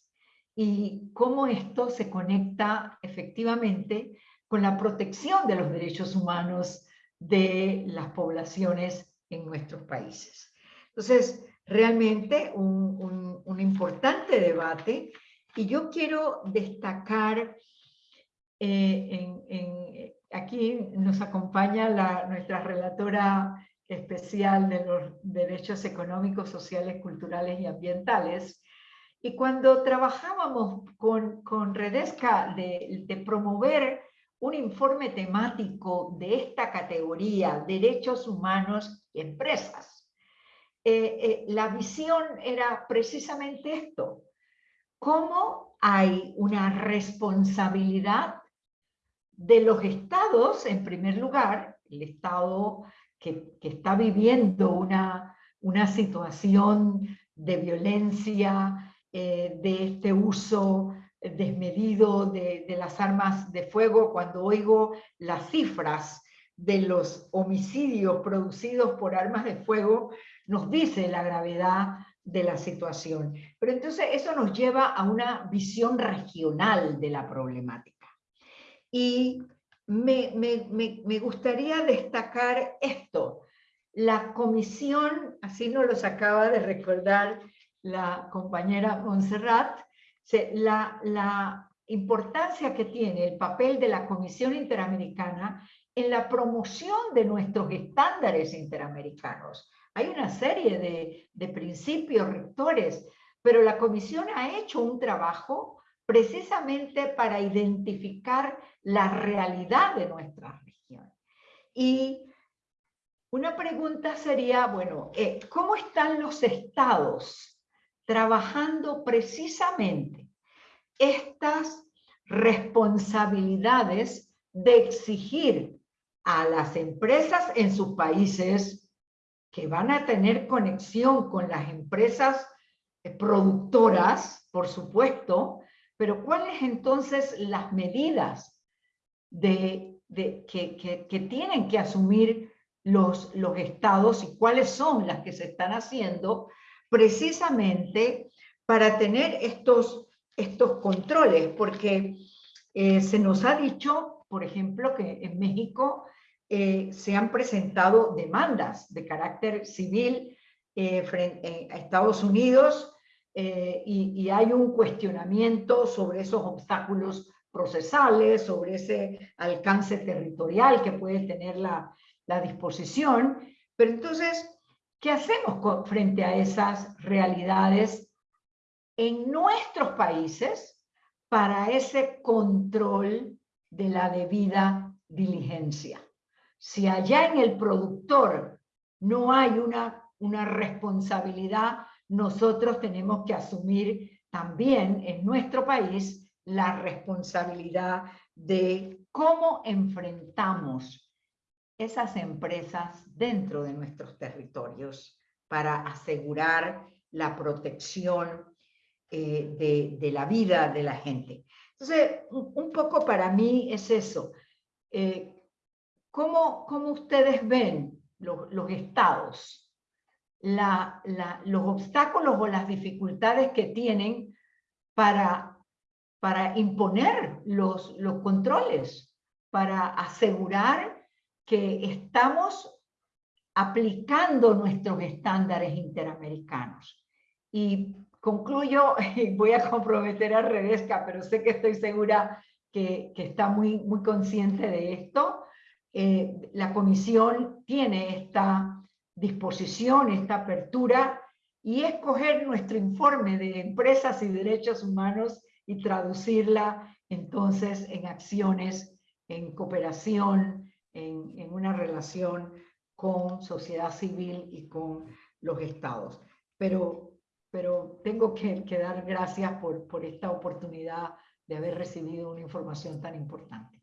y cómo esto se conecta efectivamente con la protección de los derechos humanos de las poblaciones en nuestros países. Entonces, realmente un importante debate y yo quiero destacar, eh, aquí nos acompaña nuestra relatora especial de los derechos económicos, sociales, culturales y ambientales, y cuando trabajábamos con, con Redesca de, de promover un informe temático de esta categoría, derechos humanos y empresas, eh, eh, la visión era precisamente esto, cómo hay una responsabilidad de los estados, en primer lugar, el estado que, está viviendo una, una, situación de violencia, eh, de este uso desmedido de, de las armas de fuego, cuando oigo las cifras de los homicidios producidos por armas de fuego, nos dice la gravedad de la situación. Pero entonces eso nos lleva a una visión regional de la problemática. Y me, me, gustaría destacar esto. La comisión, así nos lo acaba de recordar la compañera Montserrat, se- la, la importancia que tiene el papel de la Comisión Interamericana en la promoción de nuestros estándares interamericanos. Hay una serie de, principios rectores, pero la Comisión ha hecho un trabajo precisamente para identificar la realidad de nuestra región. Y una pregunta sería, bueno, eh, ¿cómo están los estados trabajando precisamente estas responsabilidades de exigir a las empresas en sus países que van a tener conexión con las empresas eh, productoras, por supuesto, pero ¿cuáles entonces las medidas de, que tienen que asumir los, los estados y cuáles son las que se están haciendo precisamente para tener estos, estos controles? Porque eh, se nos ha dicho, por ejemplo, que en México eh, se han presentado demandas de carácter civil eh, eh, a Estados Unidos eh, y, hay un cuestionamiento sobre esos obstáculos procesales, sobre ese alcance territorial que puede tener la, disposición. Pero entonces, ¿qué hacemos frente a esas realidades en nuestros países para ese control de la debida diligencia? Si allá en el productor no hay una, una responsabilidad, nosotros tenemos que asumir también en nuestro país la responsabilidad de cómo enfrentamos esas empresas dentro de nuestros territorios para asegurar la protección eh, de, de la vida de la gente. Entonces, un, poco para mí es eso. Eh, ¿cómo, cómo ustedes ven los, estados? Los obstáculos o las dificultades que tienen para, para imponer los, los controles, para asegurar que estamos aplicando nuestros estándares interamericanos. Y concluyo, y voy a comprometer a Rebeca, pero sé que estoy segura que, que está muy, muy consciente de esto. Eh, la comisión tiene esta disposición, esta apertura, y escoger nuestro informe de empresas y derechos humanos y traducirla entonces en acciones, en cooperación, en, una relación con sociedad civil y con los estados. Pero, pero tengo que, dar gracias por esta oportunidad de haber recibido una información tan importante.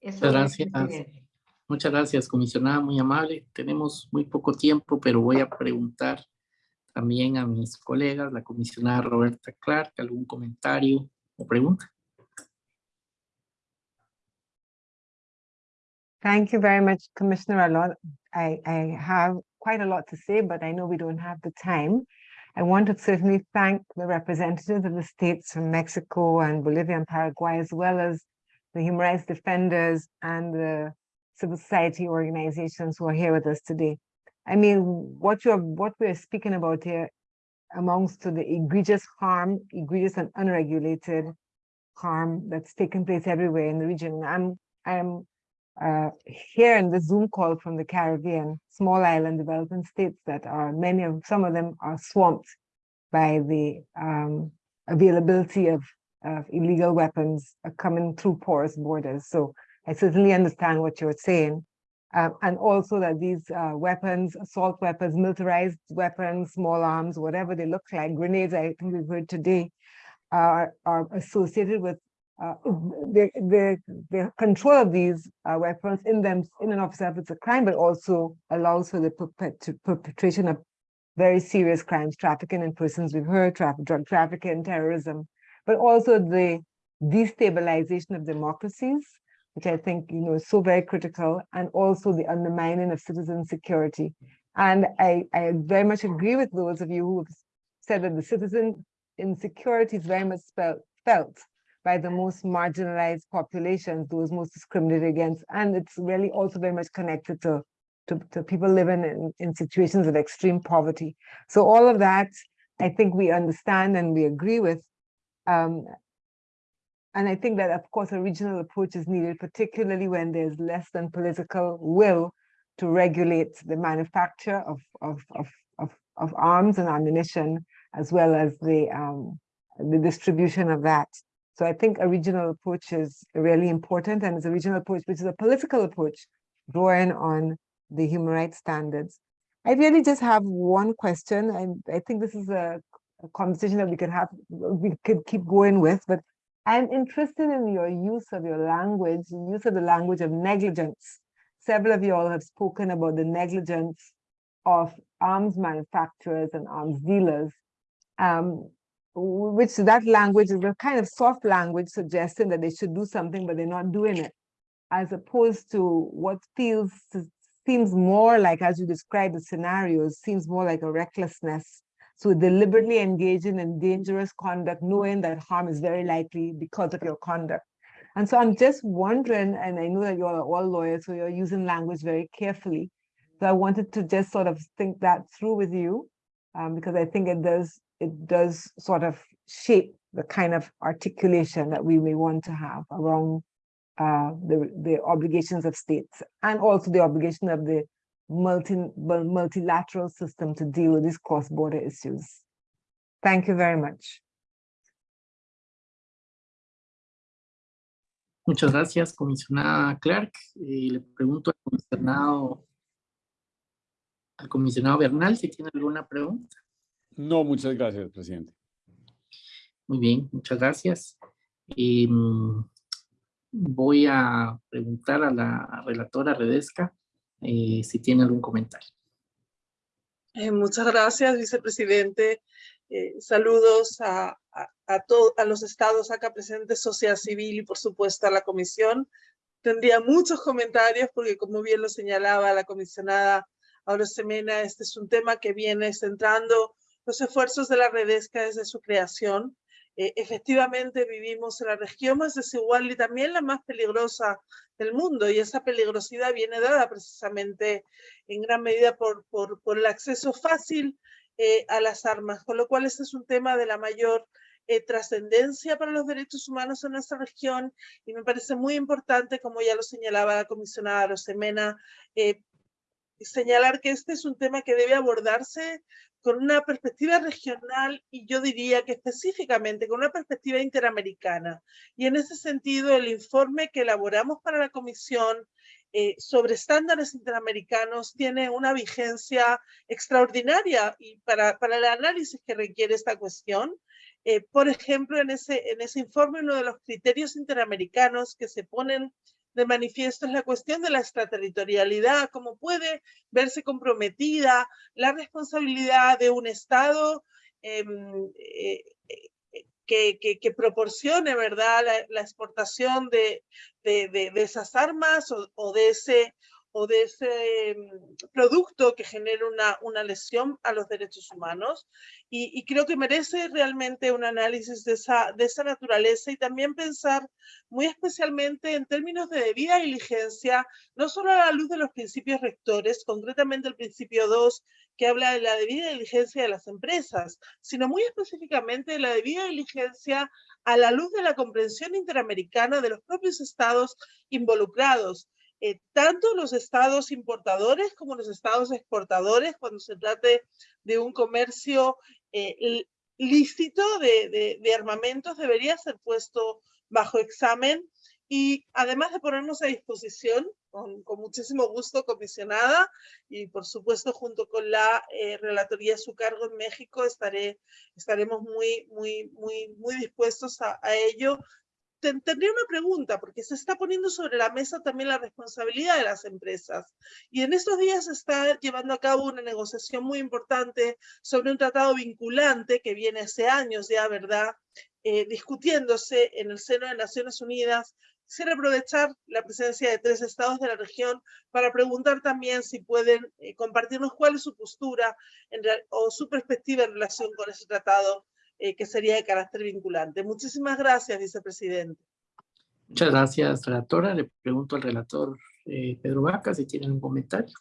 Eso Muchas gracias. Muchas gracias, comisionada, muy amable. Tenemos muy poco tiempo, pero voy a preguntar también a mis colegas, la comisionada Roberta Clark, algún comentario o pregunta. Thank you very much, Commissioner Alon. I, I have quite a lot to say, but I know we don't have the time. I want to certainly thank the representatives of the states from Mexico and Bolivia and Paraguay, as well as the human rights defenders and the civil society organizations who are here with us today. I mean, what you're, what we're speaking about here amounts to the egregious harm, egregious and unregulated harm that's taking place everywhere in the region. I'm, I'm uh, here in the Zoom call from the Caribbean, small island developing states that are, many of, some of them are swamped by the um, availability of, of illegal weapons uh, coming through porous borders. So I certainly understand what you're saying. Um, and also that these uh, weapons, assault weapons, militarized weapons, small arms, whatever they look like, grenades, I think we've heard today, are, are associated with uh, the, the, the control of these uh, weapons in them, in and of itself, it's a crime, but also allows for the perpet- perpetration of very serious crimes, trafficking in persons, we've heard, drug trafficking, terrorism, but also the destabilization of democracies, which I think, you know, is so very critical, and also the undermining of citizen security. And I, I very much agree with those of you who have said that the citizen insecurity is very much felt by the most marginalized populations, those most discriminated against. And it's really also very much connected to, to, to people living in, in situations of extreme poverty. So all of that, I think we understand and we agree with. Um, and I think that, of course, a regional approach is needed, particularly when there's less than political will to regulate the manufacture of, of, of, of, of arms and ammunition, as well as the, um, the distribution of that. So I think a regional approach is really important, and it's a regional approach, which is a political approach, drawing on the human rights standards. I really just have one question, and I think this is a, conversation that we could have, we could keep going with, but I'm interested in your use of your language, use of the language of negligence. Several of you all have spoken about the negligence of arms manufacturers and arms dealers, um, which that language is a kind of soft language suggesting that they should do something, but they're not doing it, as opposed to what feels seems more like, as you describe the scenarios, seems more like a recklessness so deliberately engaging in dangerous conduct, knowing that harm is very likely because of your conduct. And so I'm just wondering, and I know that you are all lawyers, so you're using language very carefully. So I wanted to just sort of think that through with you, um, because I think it does it does sort of shape the kind of articulation that we may want to have around uh, the, the obligations of states and also the obligation of the multi, multilateral system to deal with these cross-border issues. Thank you very much. Muchas gracias, comisionada Clark. Eh, le pregunto al comisionado, al comisionado Bernal si tiene alguna pregunta. No, muchas gracias, presidente. Muy bien, muchas gracias. Eh, voy a preguntar a la relatora Redesca eh, si tiene algún comentario. Eh, muchas gracias, vicepresidente. Eh, saludos a, a, a, los estados acá presentes, sociedad civil y por supuesto a la comisión. Tendría muchos comentarios porque como bien lo señalaba la comisionada Aura Semena, este es un tema que viene centrando los esfuerzos de la Redesca desde su creación eh, efectivamente vivimos en la región más desigual y también la más peligrosa del mundo y esa peligrosidad viene dada precisamente en gran medida por, por, por el acceso fácil eh, a las armas, con lo cual este es un tema de la mayor eh, trascendencia para los derechos humanos en nuestra región y me parece muy importante, como ya lo señalaba la comisionada Rosemena, señalar que este es un tema que debe abordarse con una perspectiva regional y yo diría que específicamente con una perspectiva interamericana. Y en ese sentido, el informe que elaboramos para la Comisión eh, sobre estándares interamericanos tiene una vigencia extraordinaria y para, para el análisis que requiere esta cuestión. Eh, por ejemplo, en ese, en ese informe, uno de los criterios interamericanos que se ponen de manifiesto es la cuestión de la extraterritorialidad, cómo puede verse comprometida la responsabilidad de un Estado em, eh, eh, que, que, proporcione ¿verdad? La, exportación de, de, de, esas armas o, o, de ese, o de ese mm, producto que genera una, una lesión a los derechos humanos. Y, creo que merece realmente un análisis de esa, de esa naturaleza y también pensar muy especialmente en términos de debida diligencia, no solo a la luz de los principios rectores, concretamente el principio 2, que habla de la debida diligencia de las empresas, sino muy específicamente de la debida diligencia a la luz de la comprensión interamericana de los propios estados involucrados eh, tanto los estados importadores como los estados exportadores cuando se trate de un comercio eh, lícito de, de, armamentos debería ser puesto bajo examen. Y además de ponernos a disposición con, con, muchísimo gusto comisionada y por supuesto junto con la eh, relatoría a su cargo en México estaré, estaremos muy, muy, muy, muy dispuestos a, a ello tendría una pregunta, porque se está poniendo sobre la mesa también la responsabilidad de las empresas. Y en estos días se está llevando a cabo una negociación muy importante sobre un tratado vinculante que viene hace años ya, ¿verdad? Eh, discutiéndose en el seno de Naciones Unidas. Quisiera aprovechar la presencia de tres estados de la región para preguntar también si pueden eh, compartirnos cuál es su postura en, o su perspectiva en relación con ese tratado eh, que sería de carácter vinculante. Muchísimas gracias, vicepresidente. Muchas gracias, relatora. Le pregunto al relator eh, Pedro Vaca si tiene un comentario.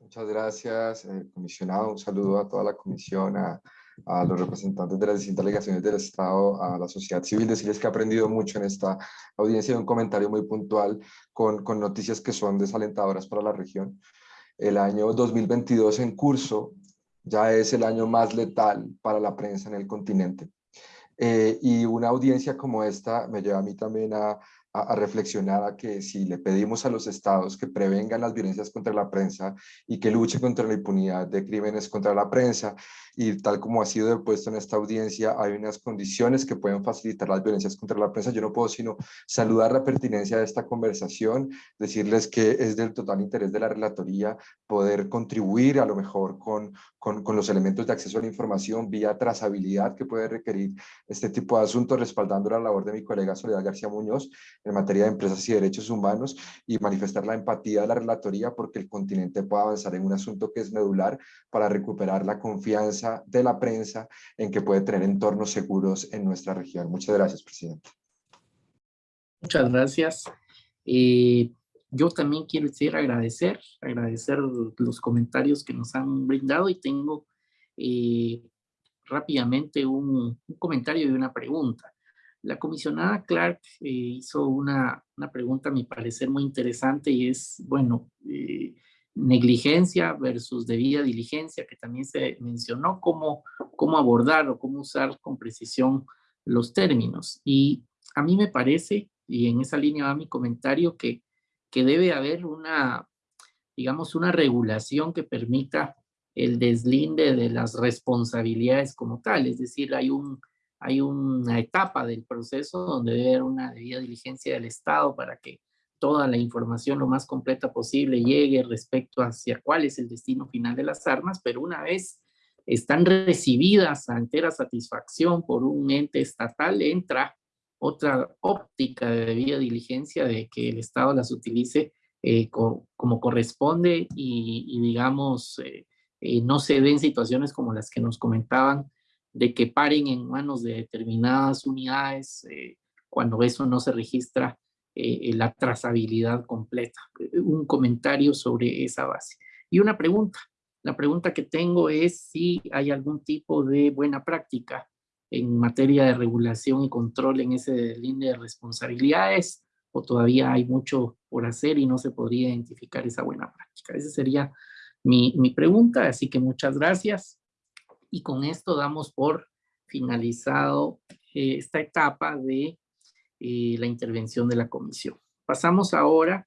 Muchas gracias, eh, comisionado. Un saludo a toda la comisión, a, a los representantes de las distintas delegaciones del Estado, a la sociedad civil, decirles que he aprendido mucho en esta audiencia y un comentario muy puntual con, con noticias que son desalentadoras para la región. El año 2022 en curso ya es el año más letal para la prensa en el continente. Eh, y una audiencia como esta me lleva a mí también a, a, reflexionar a que si le pedimos a los estados que prevengan las violencias contra la prensa y que luchen contra la impunidad de crímenes contra la prensa y tal como ha sido depuesto en esta audiencia, hay unas condiciones que pueden facilitar las violencias contra la prensa. Yo no puedo sino saludar la pertinencia de esta conversación, decirles que es del total interés de la relatoría poder contribuir a lo mejor con, con, con los elementos de acceso a la información vía trazabilidad que puede requerir este tipo de asuntos, respaldando la labor de mi colega Soledad García Muñoz en materia de empresas y derechos humanos y manifestar la empatía de la relatoría porque el continente pueda avanzar en un asunto que es medular para recuperar la confianza de la prensa en que puede tener entornos seguros en nuestra región. Muchas gracias, presidente. Muchas gracias. Eh, yo también quiero decir agradecer, agradecer los comentarios que nos han brindado y tengo eh, rápidamente un, un, comentario y una pregunta. La comisionada Clark eh, hizo una, una, pregunta, a mi parecer, muy interesante y es, bueno, eh, negligencia versus debida diligencia, que también se mencionó, cómo, cómo abordar o cómo usar con precisión los términos. Y a mí me parece, y en esa línea va mi comentario, que, que debe haber una, digamos, una regulación que permita el deslinde de las responsabilidades como tal, es decir, hay, un, hay una etapa del proceso donde debe haber una debida diligencia del Estado para que toda la información lo más completa posible llegue respecto hacia cuál es el destino final de las armas, pero una vez están recibidas a entera satisfacción por un ente estatal, entra otra óptica de debida diligencia de que el Estado las utilice eh, co como corresponde y, y digamos, eh, eh, no se den situaciones como las que nos comentaban de que paren en manos de determinadas unidades eh, cuando eso no se registra eh, eh, la trazabilidad completa. Un comentario sobre esa base. Y una pregunta. La pregunta que tengo es si hay algún tipo de buena práctica en materia de regulación y control en ese línea de responsabilidades o todavía hay mucho por hacer y no se podría identificar esa buena práctica. Esa sería mi, mi pregunta, así que muchas gracias. Y con esto damos por finalizado eh, esta etapa de eh, la intervención de la comisión. Pasamos ahora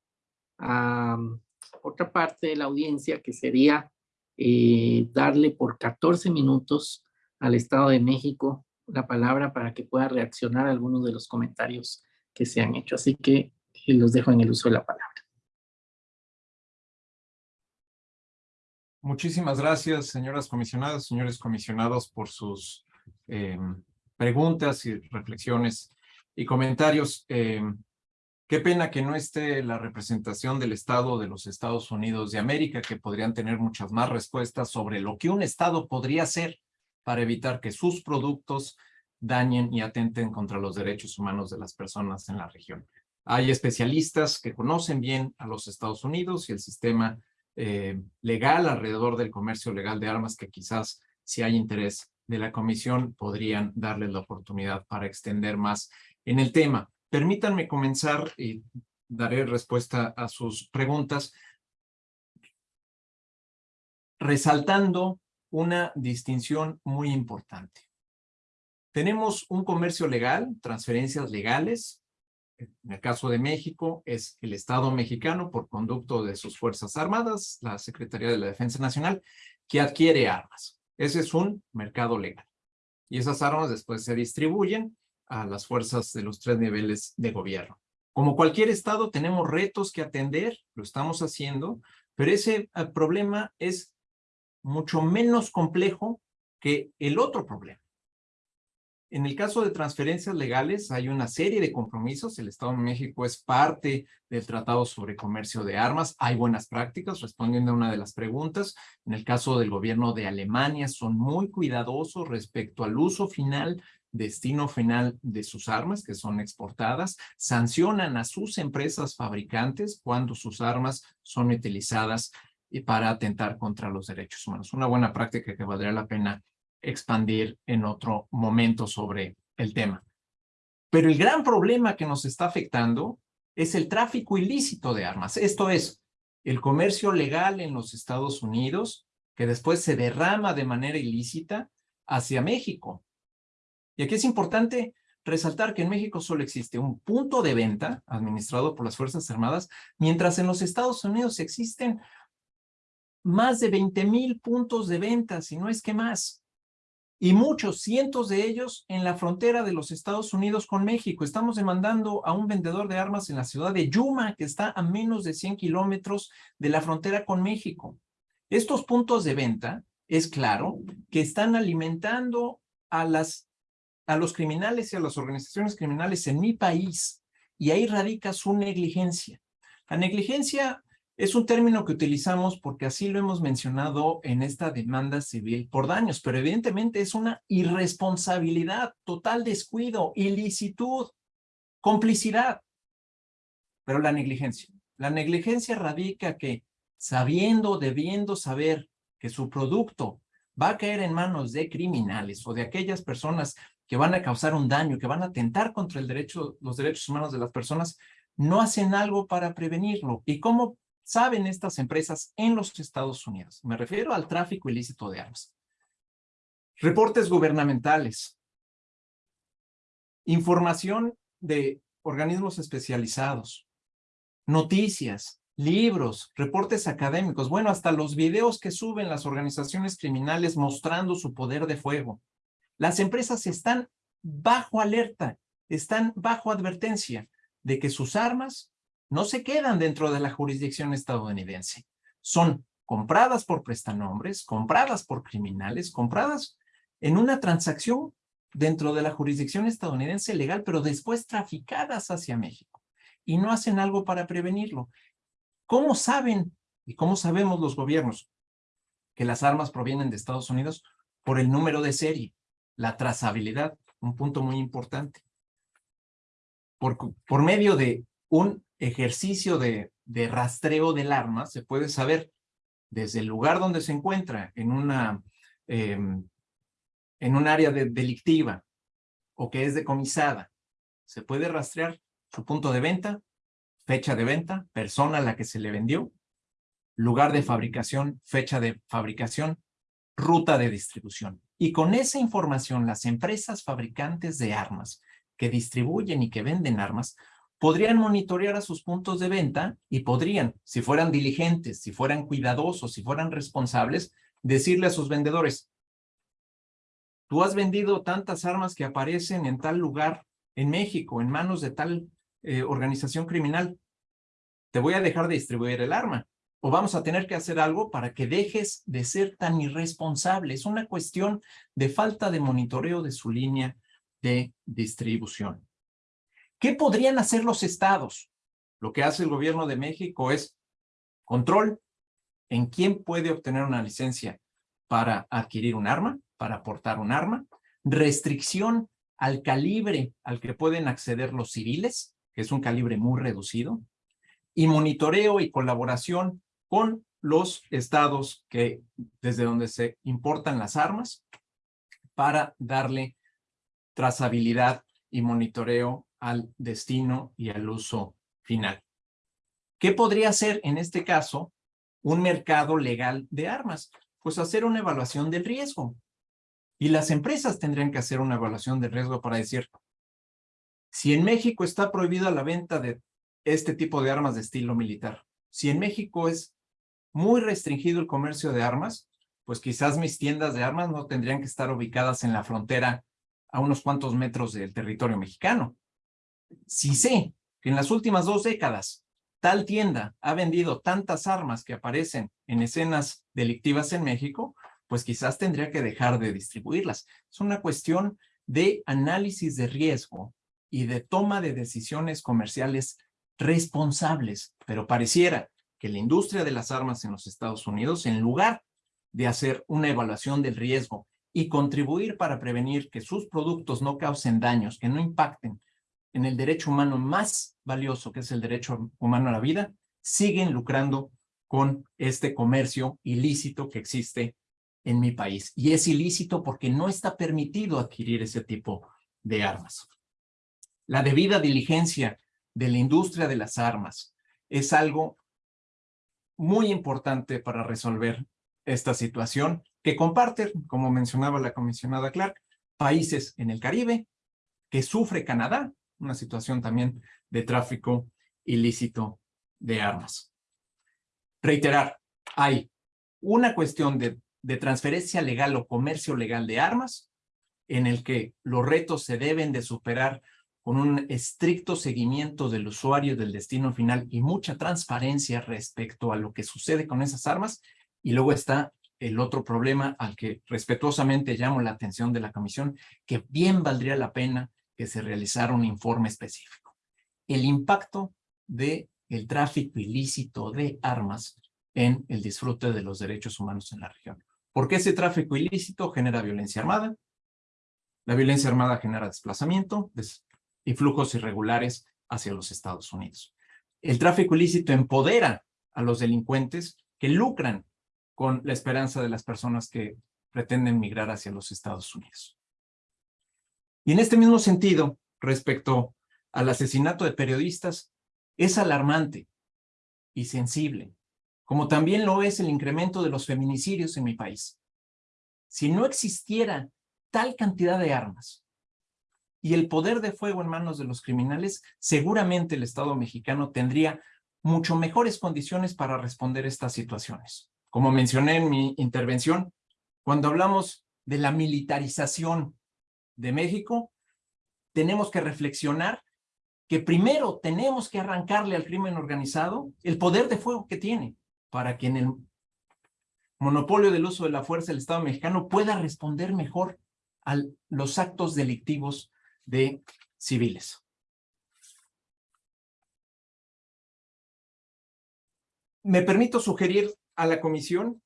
a um, otra parte de la audiencia que sería eh, darle por 14 minutos al Estado de México la palabra para que pueda reaccionar a algunos de los comentarios que se han hecho. Así que eh, los dejo en el uso de la palabra. Muchísimas gracias, señoras comisionadas, señores comisionados, por sus eh, preguntas y reflexiones y comentarios. Eh, qué pena que no esté la representación del Estado de los Estados Unidos de América, que podrían tener muchas más respuestas sobre lo que un Estado podría hacer para evitar que sus productos dañen y atenten contra los derechos humanos de las personas en la región. Hay especialistas que conocen bien a los Estados Unidos y el sistema eh, legal alrededor del comercio legal de armas que quizás si hay interés de la comisión podrían darles la oportunidad para extender más en el tema. Permítanme comenzar y daré respuesta a sus preguntas resaltando una distinción muy importante. Tenemos un comercio legal, transferencias legales. En el caso de México es el Estado mexicano por conducto de sus Fuerzas Armadas, la Secretaría de la Defensa Nacional, que adquiere armas. Ese es un mercado legal. Y esas armas después se distribuyen a las fuerzas de los tres niveles de gobierno. Como cualquier estado tenemos retos que atender, lo estamos haciendo, pero ese eh, problema es mucho menos complejo que el otro problema. En el caso de transferencias legales hay una serie de compromisos. El Estado de México es parte del Tratado sobre Comercio de Armas. Hay buenas prácticas, respondiendo a una de las preguntas. En el caso del gobierno de Alemania son muy cuidadosos respecto al uso final destino final de sus armas que son exportadas, sancionan a sus empresas fabricantes cuando sus armas son utilizadas para atentar contra los derechos humanos. Una buena práctica que valdría la pena expandir en otro momento sobre el tema. Pero el gran problema que nos está afectando es el tráfico ilícito de armas. Esto es, el comercio legal en los Estados Unidos, que después se derrama de manera ilícita hacia México. Y aquí es importante resaltar que en México solo existe un punto de venta administrado por las Fuerzas Armadas, mientras en los Estados Unidos existen más de 20 mil puntos de venta, si no es que más. Y muchos, cientos de ellos en la frontera de los Estados Unidos con México. Estamos demandando a un vendedor de armas en la ciudad de Yuma, que está a menos de 100 kilómetros de la frontera con México. Estos puntos de venta, es claro, que están alimentando a las a los criminales y a las organizaciones criminales en mi país y ahí radica su negligencia. La negligencia es un término que utilizamos porque así lo hemos mencionado en esta demanda civil por daños, pero evidentemente es una irresponsabilidad, total descuido, ilicitud, complicidad. Pero la negligencia. La negligencia radica que sabiendo, debiendo saber que su producto va a caer en manos de criminales o de aquellas personas que van a causar un daño, que van a atentar contra el derecho, los derechos humanos de las personas, no hacen algo para prevenirlo. ¿Y cómo saben estas empresas en los Estados Unidos? Me refiero al tráfico ilícito de armas. Reportes gubernamentales. Información de organismos especializados. Noticias, libros, reportes académicos, bueno, hasta los videos que suben las organizaciones criminales mostrando su poder de fuego. Las empresas están bajo alerta, están bajo advertencia de que sus armas no se quedan dentro de la jurisdicción estadounidense. Son compradas por prestanombres, compradas por criminales, compradas en una transacción dentro de la jurisdicción estadounidense legal, pero después traficadas hacia México. Y no hacen algo para prevenirlo. ¿Cómo saben y cómo sabemos los gobiernos que las armas provienen de Estados Unidos? Por el número de serie la trazabilidad, un punto muy importante. Por, por medio de un ejercicio de, de, rastreo del arma, se puede saber desde el lugar donde se encuentra en una em, en un área delictiva o que es decomisada, se puede rastrear su punto de venta, fecha de venta, persona a la que se le vendió, lugar de fabricación, fecha de fabricación, ruta de distribución. Y con esa información, las empresas fabricantes de armas que distribuyen y que venden armas podrían monitorear a sus puntos de venta y podrían, si fueran diligentes, si fueran cuidadosos, si fueran responsables, decirle a sus vendedores, tú has vendido tantas armas que aparecen en tal lugar en México, en manos de tal eh, organización criminal, te voy a dejar de distribuir el arma o vamos a tener que hacer algo para que dejes de ser tan irresponsable. Es una cuestión de falta de monitoreo de su línea de distribución. ¿Qué podrían hacer los estados? Lo que hace el gobierno de México es control. En quién puede obtener una licencia para adquirir un arma, para portar un arma, restricción al calibre al que pueden acceder los civiles, que es un calibre muy reducido, y monitoreo y colaboración con los estados que desde donde se importan las armas para darle trazabilidad y monitoreo al destino y al uso final. ¿Qué podría ser en este caso un mercado legal de armas? Pues hacer una evaluación del riesgo. Y las empresas tendrían que hacer una evaluación del riesgo para decir, si en México está prohibida la venta de este tipo de armas de estilo militar, si en México es muy restringido el comercio de armas, pues quizás mis tiendas de armas no tendrían que estar ubicadas en la frontera a unos cuantos metros del territorio mexicano. Si sé que en las últimas dos décadas tal tienda ha vendido tantas armas que aparecen en escenas delictivas en México, pues quizás tendría que dejar de distribuirlas. Es una cuestión de análisis de riesgo y de toma de decisiones comerciales responsables, pero pareciera que la industria de las armas en los Estados Unidos, en lugar de hacer una evaluación del riesgo y contribuir para prevenir que sus productos no causen daños, que no impacten en el derecho humano más valioso, que es el derecho humano a la vida, siguen lucrando con este comercio ilícito que existe en mi país. Y es ilícito porque no está permitido adquirir ese tipo de armas. La debida diligencia de la industria de las armas es algo muy importante para resolver esta situación que comparten, como mencionaba la comisionada Clark, países en el Caribe, que sufre Canadá, una situación también de tráfico ilícito de armas. Reiterar, hay una cuestión de, transferencia legal o comercio legal de armas en el que los retos se deben de superar con un estricto seguimiento del usuario del destino final y mucha transparencia respecto a lo que sucede con esas armas. Y luego está el otro problema al que respetuosamente llamo la atención de la comisión, que bien valdría la pena que se realizara un informe específico. El impacto de el tráfico ilícito de armas en el disfrute de los derechos humanos en la región. Porque ese tráfico ilícito genera violencia armada, la violencia armada genera desplazamiento y flujos irregulares hacia los Estados Unidos. El tráfico ilícito empodera a los delincuentes que lucran con la esperanza de las personas que pretenden migrar hacia los Estados Unidos. Y en este mismo sentido, respecto al asesinato de periodistas, es alarmante y sensible, como también lo es el incremento de los feminicidios en mi país. Si no existiera tal cantidad de armas y el poder de fuego en manos de los criminales, seguramente el Estado mexicano tendría mucho mejores condiciones para responder estas situaciones. Como mencioné en mi intervención, cuando hablamos de la militarización de México, tenemos que reflexionar que primero tenemos que arrancarle al crimen organizado el poder de fuego que tiene para que en el monopolio del uso de la fuerza el Estado mexicano pueda responder mejor a los actos delictivos de civiles. Me permito sugerir a la comisión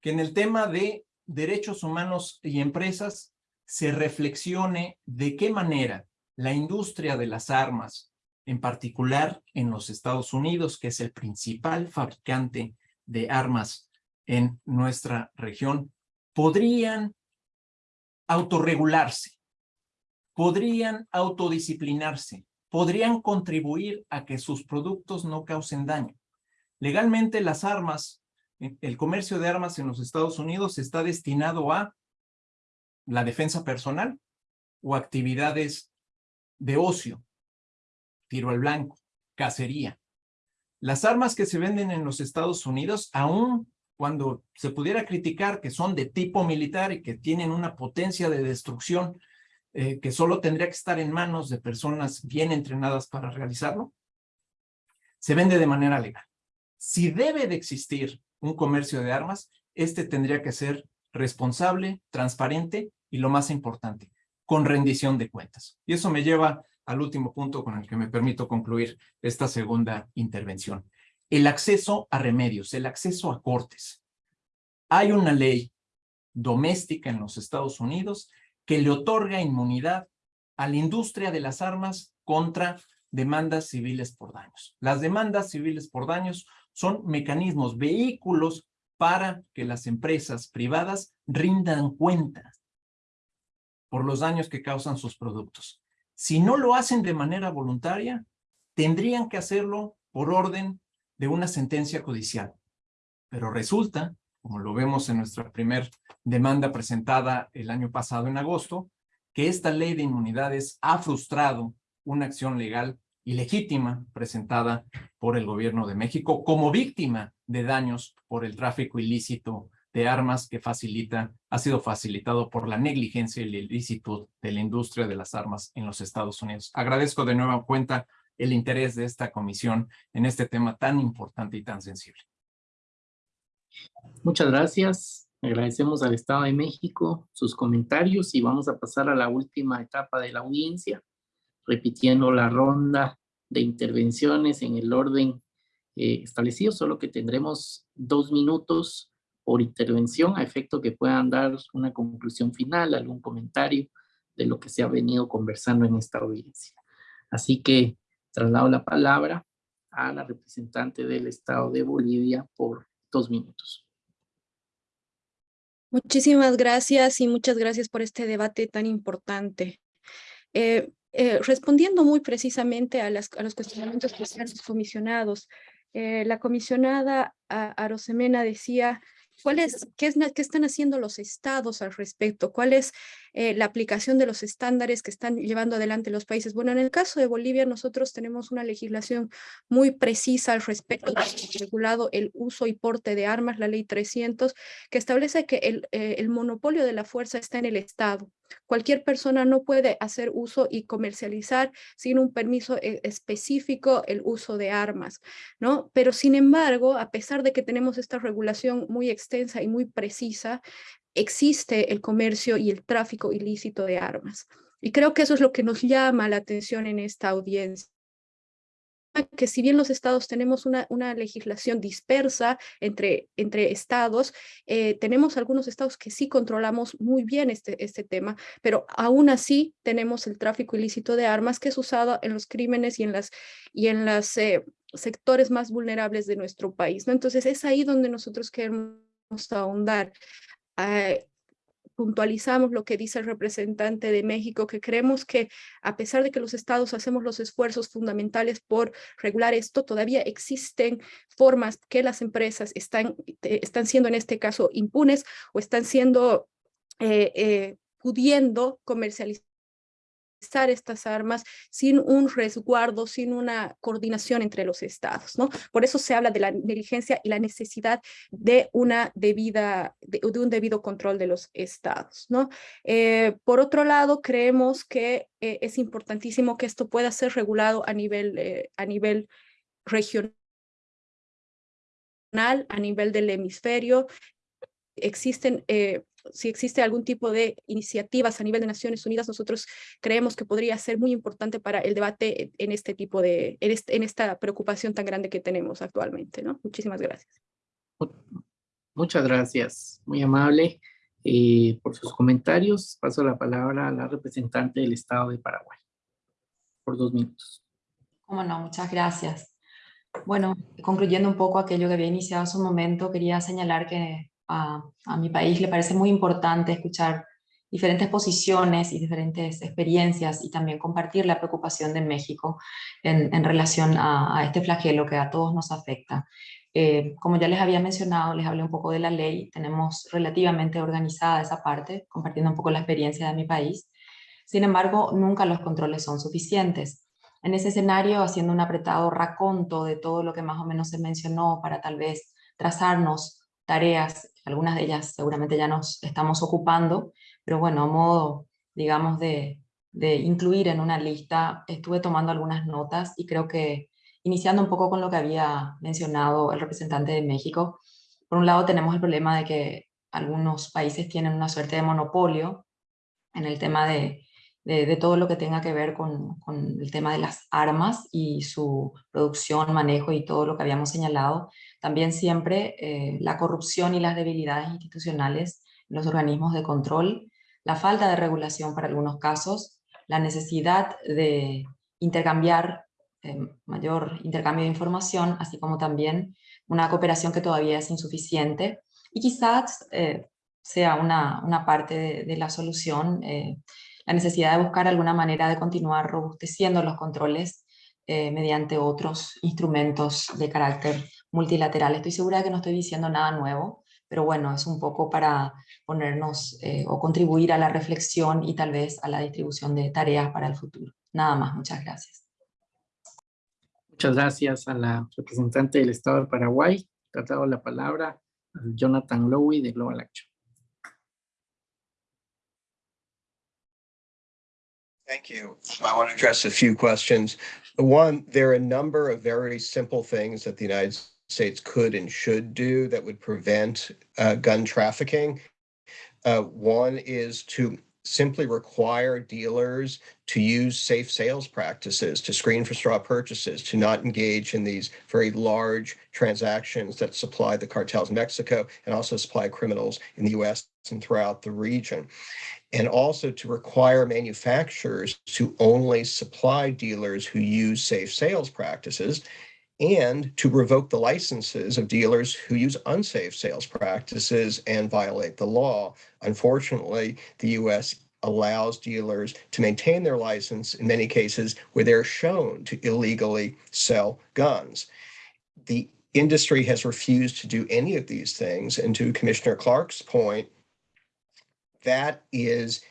que en el tema de derechos humanos y empresas se reflexione de qué manera la industria de las armas, en particular en los Estados Unidos, que es el principal fabricante de armas en nuestra región, podrían autorregularse, podrían autodisciplinarse, podrían contribuir a que sus productos no causen daño. Legalmente las armas, el comercio de armas en los Estados Unidos está destinado a la defensa personal o actividades de ocio, tiro al blanco, cacería. Las armas que se venden en los Estados Unidos, aún cuando se pudiera criticar que son de tipo militar y que tienen una potencia de destrucción eh, que solo tendría que estar en manos de personas bien entrenadas para realizarlo, se vende de manera legal. Si debe de existir un comercio de armas, este tendría que ser responsable, transparente y lo más importante, con rendición de cuentas. Y eso me lleva al último punto con el que me permito concluir esta segunda intervención. El acceso a remedios, el acceso a cortes. Hay una ley doméstica en los Estados Unidos que le otorga inmunidad a la industria de las armas contra demandas civiles por daños. Las demandas civiles por daños son mecanismos, vehículos para que las empresas privadas rindan cuentas por los daños que causan sus productos. Si no lo hacen de manera voluntaria, tendrían que hacerlo por orden de una sentencia judicial. Pero resulta, como lo vemos en nuestra primera demanda presentada el año pasado en agosto, que esta ley de inmunidades ha frustrado una acción legal ilegítima presentada por el gobierno de México como víctima de daños por el tráfico ilícito de armas que facilita, ha sido facilitado por la negligencia y el ilícito de la industria de las armas en los Estados Unidos. Agradezco de nueva cuenta el interés de esta comisión en este tema tan importante y tan sensible. Muchas gracias. Agradecemos al Estado de México sus comentarios y vamos a pasar a la última etapa de la audiencia repitiendo la ronda de intervenciones en el orden eh, establecido, solo que tendremos dos minutos por intervención a efecto que puedan dar una conclusión final, algún comentario de lo que se ha venido conversando en esta audiencia. Así que traslado la palabra a la representante del Estado de Bolivia por dos minutos. Muchísimas gracias y muchas gracias por este debate tan importante. Eh, eh, respondiendo muy precisamente a, las, a los cuestionamientos que se los comisionados, eh, la comisionada Arosemena decía ¿Cuál es, qué, es, ¿Qué están haciendo los estados al respecto? ¿Cuál es eh, la aplicación de los estándares que están llevando adelante los países? Bueno, en el caso de Bolivia, nosotros tenemos una legislación muy precisa al respecto, regulado el uso y porte de armas, la ley 300, que establece que el, eh, el monopolio de la fuerza está en el Estado. Cualquier persona no puede hacer uso y comercializar sin un permiso eh, específico el uso de armas, ¿no? Pero sin embargo, a pesar de que tenemos esta regulación muy extensa y muy precisa, existe el comercio y el tráfico ilícito de armas. Y creo que eso es lo que nos llama la atención en esta audiencia que si bien los estados tenemos una, una legislación dispersa entre, entre estados, eh, tenemos algunos estados que sí controlamos muy bien este, este tema, pero aún así tenemos el tráfico ilícito de armas que es usado en los crímenes y en las, y en las eh, sectores más vulnerables de nuestro país. ¿no? Entonces es ahí donde nosotros queremos ahondar. Uh, puntualizamos lo que dice el representante de México, que creemos que a pesar de que los estados hacemos los esfuerzos fundamentales por regular esto, todavía existen formas que las empresas están, eh, están siendo en este caso impunes o están siendo eh, eh, pudiendo comercializar estas armas sin un resguardo, sin una coordinación entre los estados, ¿no? Por eso se habla de la negligencia y la necesidad de, una debida, de, un debido control de los estados, ¿no? Eh, por otro lado, creemos que eh, es importantísimo que esto pueda ser regulado a nivel, eh, a nivel regional, a nivel del hemisferio. Existen si existe algún tipo de iniciativas a nivel de Naciones Unidas, nosotros creemos que podría ser muy importante para el debate en este tipo de, en, este, en esta preocupación tan grande que tenemos actualmente, ¿no? Muchísimas gracias. Muchas gracias, muy amable eh, por sus comentarios. Paso la palabra a la representante del Estado de Paraguay, por dos minutos. Cómo no, muchas gracias. Bueno, concluyendo un poco aquello que había iniciado hace un momento, quería señalar que a, mi país le parece muy importante escuchar diferentes posiciones y diferentes experiencias y también compartir la preocupación de México en, relación a, este flagelo que a todos nos afecta. Eh, como ya les había mencionado, les hablé un poco de la ley, tenemos relativamente organizada esa parte, compartiendo un poco la experiencia de mi país. Sin embargo, nunca los controles son suficientes. En ese escenario, haciendo un apretado raconto de todo lo que más o menos se mencionó para tal vez trazarnos tareas algunas de ellas seguramente ya nos estamos ocupando, pero bueno, a modo, digamos, de, de incluir en una lista, estuve tomando algunas notas y creo que iniciando un poco con lo que había mencionado el representante de México, por un lado tenemos el problema de que algunos países tienen una suerte de monopolio en el tema de, de, de todo lo que tenga que ver con, con, el tema de las armas y su producción, manejo y todo lo que habíamos señalado, también siempre eh, la corrupción y las debilidades institucionales en los organismos de control, la falta de regulación para algunos casos, la necesidad de intercambiar eh, mayor intercambio de información, así como también una cooperación que todavía es insuficiente. Y quizás eh, sea una, una parte de, de, la solución, la necesidad de buscar alguna manera de continuar robusteciendo los controles mediante otros instrumentos de carácter multilateral. Estoy segura de que no estoy diciendo nada nuevo, pero bueno, es un poco para ponernos eh, o contribuir a la reflexión y tal vez a la distribución de tareas para el futuro. Nada más, muchas gracias. Muchas gracias a la representante del Estado de Paraguay. Tratado la palabra a Jonathan Lowy de Global Action. Thank you. I want to address a few questions. One, there are a number of very simple things that the United States could and should do that would prevent uh, gun trafficking. Uh, one is to simply require dealers to use safe sales practices, to screen for straw purchases, to not engage in these very large transactions that supply the cartels in Mexico and also supply criminals in the US and throughout the region. And also to require manufacturers to only supply dealers who use safe sales practices and to revoke the licenses of dealers who use unsafe sales practices and violate the law. Unfortunately, the U.S. allows dealers to maintain their license in many cases where they're shown to illegally sell guns. The industry has refused to do any of these things. And to Commissioner Clark's point, that is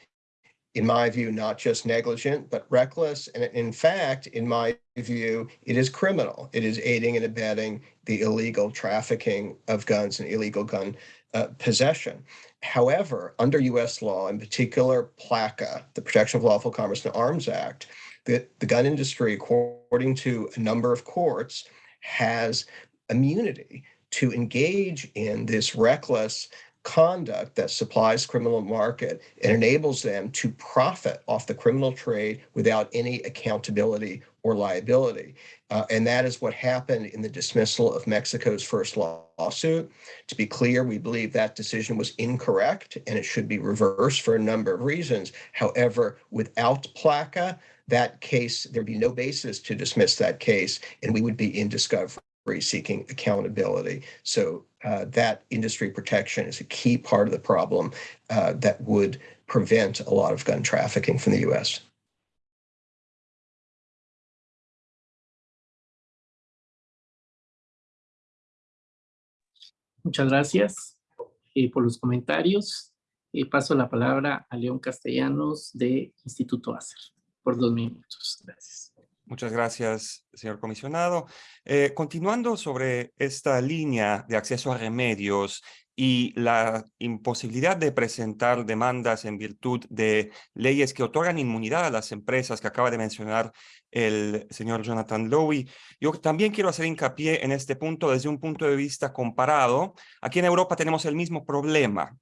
in my view, not just negligent, but reckless. And in fact, in my view, it is criminal. It is aiding and abetting the illegal trafficking of guns and illegal gun uh, possession. However, under US law, in particular PLACA, the Protection of Lawful Commerce and Arms Act, the, the gun industry, according to a number of courts, has immunity to engage in this reckless conduct that supplies criminal market and enables them to profit off the criminal trade without any accountability or liability. Uh, and that is what happened in the dismissal of Mexico's first lawsuit. To be clear, we believe that decision was incorrect and it should be reversed for a number of reasons. However, without PLACA, that case, there'd be no basis to dismiss that case and we would be in discovery seeking accountability. So uh, that industry protection is a key part of the problem uh, that would prevent a lot of gun trafficking from the U.S. Muchas gracias eh, por los comentarios. Eh, paso la palabra a León Castellanos de Instituto ACER por dos minutos. Gracias. Muchas gracias, señor comisionado. Eh, continuando sobre esta línea de acceso a remedios y la imposibilidad de presentar demandas en virtud de leyes que otorgan inmunidad a las empresas que acaba de mencionar el señor Jonathan Lowy. Yo también quiero hacer hincapié en este punto desde un punto de vista comparado. Aquí en Europa tenemos el mismo problema.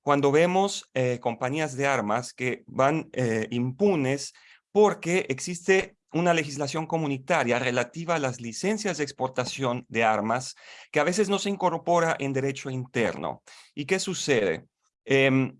Cuando vemos eh, compañías de armas que van eh, impunes porque existe una legislación comunitaria relativa a las licencias de exportación de armas que a veces no se incorpora en derecho interno. ¿Y qué sucede? Em,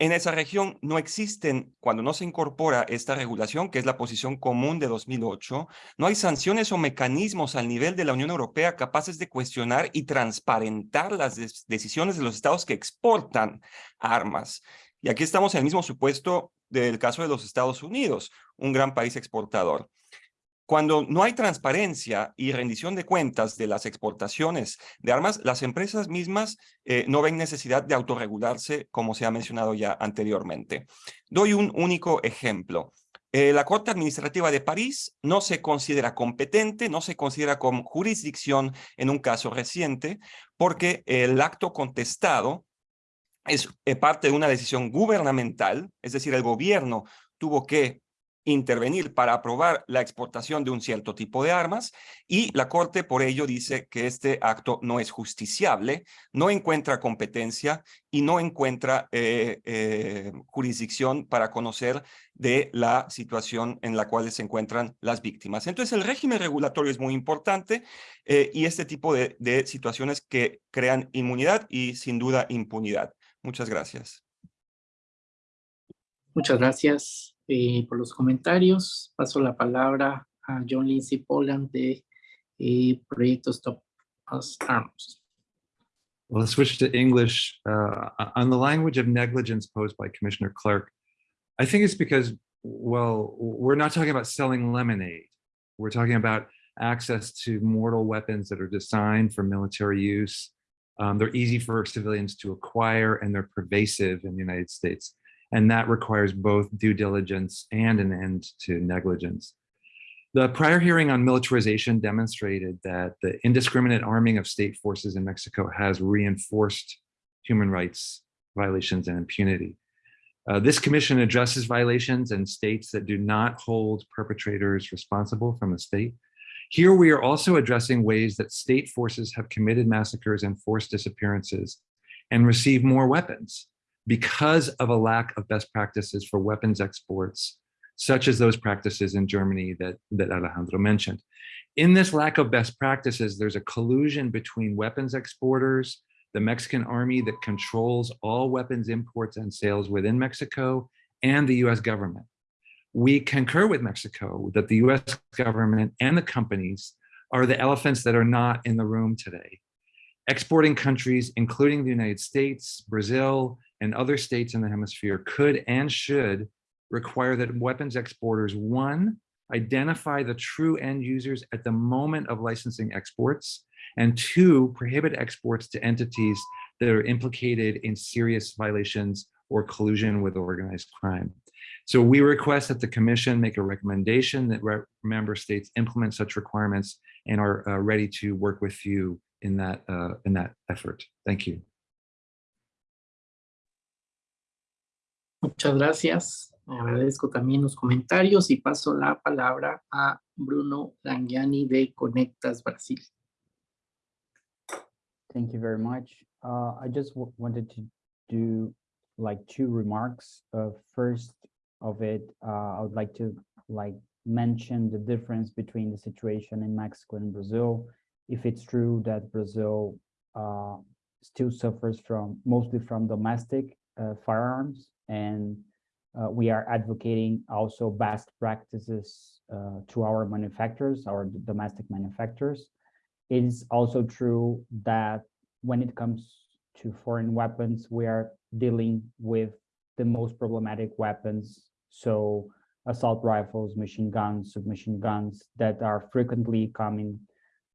en esa región no existen, cuando no se incorpora esta regulación, que es la posición común de 2008, no hay sanciones o mecanismos al nivel de la Unión Europea capaces de cuestionar y transparentar las decisiones de los estados que exportan armas. Y aquí estamos en el mismo supuesto del caso de los Estados Unidos, un gran país exportador. Cuando no hay transparencia y rendición de cuentas de las exportaciones de armas, las empresas mismas eh, no ven necesidad de autorregularse, como se ha mencionado ya anteriormente. Doy un único ejemplo. Eh, la Corte Administrativa de París no se considera competente, no se considera con jurisdicción en un caso reciente, porque el acto contestado es eh, parte de una decisión gubernamental, es decir, el gobierno tuvo que intervenir para aprobar la exportación de un cierto tipo de armas y la Corte por ello dice que este acto no es justiciable, no encuentra competencia y no encuentra eh, eh, jurisdicción para conocer de la situación en la cual se encuentran las víctimas. Entonces el régimen regulatorio es muy importante y este tipo de, de situaciones que crean inmunidad y sin duda impunidad. Muchas gracias. Muchas gracias eh, por los comentarios. Paso la palabra a John Lindsay Poland de eh, Proyecto Stop Us Arms. Well, let's switch to English. Uh, on the language of negligence posed by Commissioner Clark, I think it's because, well, we're not talking about selling lemonade. We're talking about access to mortal weapons that are designed for military use Um, they're easy for civilians to acquire and they're pervasive in the United States. And that requires both due diligence and an end to negligence. The prior hearing on militarization demonstrated that the indiscriminate arming of state forces in Mexico has reinforced human rights violations and impunity. Uh, this commission addresses violations and states that do not hold perpetrators responsible from the state here we are also addressing ways that state forces have committed massacres and forced disappearances and receive more weapons because of a lack of best practices for weapons exports, such as those practices in Germany that, that Alejandro mentioned. In this lack of best practices, there's a collusion between weapons exporters, the Mexican army that controls all weapons imports and sales within Mexico, and the US government we concur with Mexico that the US government and the companies are the elephants that are not in the room today. Exporting countries, including the United States, Brazil, and other states in the hemisphere could and should require that weapons exporters, one, identify the true end users at the moment of licensing exports, and two, prohibit exports to entities that are implicated in serious violations or collusion with organized crime. So we request that the commission make a recommendation that member states implement such requirements and are uh, ready to work with you in that, uh, in that effort. Thank you. Muchas gracias. Agradezco también los comentarios y paso la palabra a Bruno Langiani de Conectas Brasil. Thank you very much. Uh, I just wanted to do like two remarks. Uh, first of it, uh, I would like to like mention the difference between the situation in Mexico and Brazil. If it's true that Brazil uh, still suffers from mostly from domestic uh, firearms and uh, we are advocating also best practices uh, to our manufacturers, our domestic manufacturers. It is also true that when it comes to foreign weapons, we are dealing with the most problematic weapons. So assault rifles, machine guns, submachine guns that are frequently coming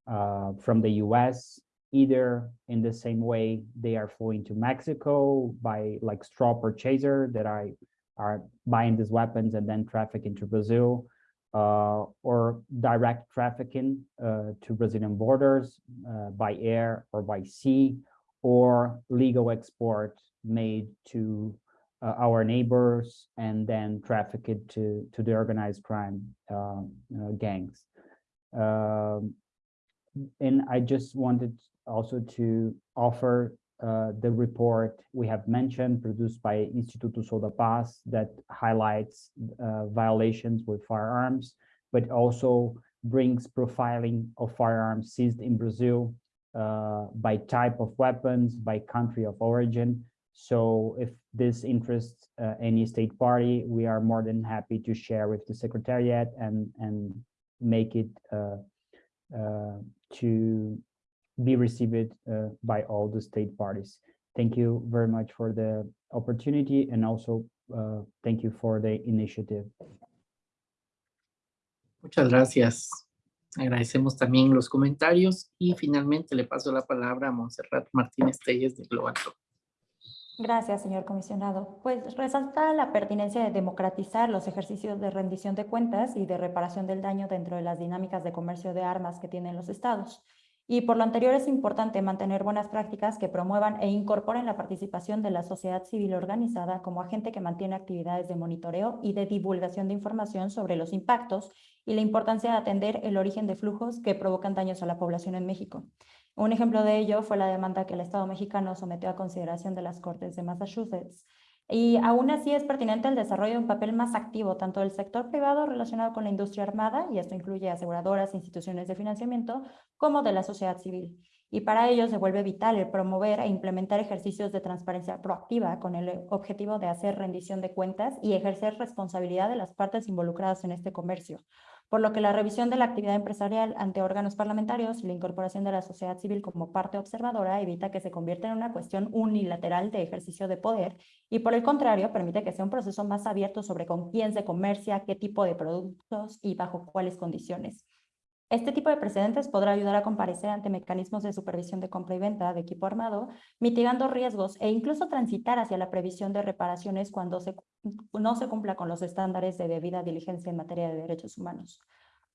uh, from the US, either in the same way they are flowing to Mexico by like straw purchaser that I are buying these weapons and then trafficking to Brazil, uh, or direct trafficking uh, to Brazilian borders uh, by air or by sea, or legal export made to uh, our neighbors and then traffic it to, to the organized crime uh, gangs. Um, and I just wanted also to offer uh, the report we have mentioned produced by Instituto Sou da Paz that highlights uh, violations with firearms, but also brings profiling of firearms seized in Brazil uh, by type of weapons, by country of origin. So if this interests uh, any state party, we are more than happy to share with the Secretariat and, and make it uh, to be received uh, by all the state parties. Thank you very much for the opportunity and also uh, thank you for the initiative. Muchas gracias. Agradecemos también los comentarios y finalmente le paso la palabra a Montserrat Martínez Telles de Global Gracias, señor comisionado. Pues resalta la pertinencia de democratizar los ejercicios de rendición de cuentas y de reparación del daño dentro de las dinámicas de comercio de armas que tienen los estados. Y por lo anterior es importante mantener buenas prácticas que promuevan e incorporen la participación de la sociedad civil organizada como agente que mantiene actividades de monitoreo y de divulgación de información sobre los impactos y la importancia de atender el origen de flujos que provocan daños a la población en México. Un ejemplo de ello fue la demanda que el Estado mexicano sometió a consideración de las Cortes de Massachusetts y aún así es pertinente el desarrollo de un papel más activo tanto del sector privado relacionado con la industria armada, y esto incluye aseguradoras, instituciones de financiamiento, como de la sociedad civil. Y para ello se vuelve vital el promover e implementar ejercicios de transparencia proactiva con el objetivo de hacer rendición de cuentas y ejercer responsabilidad de las partes involucradas en este comercio, por lo que la revisión de la actividad empresarial ante órganos parlamentarios y la incorporación de la sociedad civil como parte observadora evita que se convierta en una cuestión unilateral de ejercicio de poder y por el contrario permite que sea un proceso más abierto sobre con quién se comercia, qué tipo de productos y bajo cuáles condiciones. Este tipo de precedentes podrá ayudar a comparecer ante mecanismos de supervisión de compra y venta de equipo armado, mitigando riesgos e incluso transitar hacia la previsión de reparaciones cuando no se cumpla con los estándares de debida diligencia en materia de derechos humanos.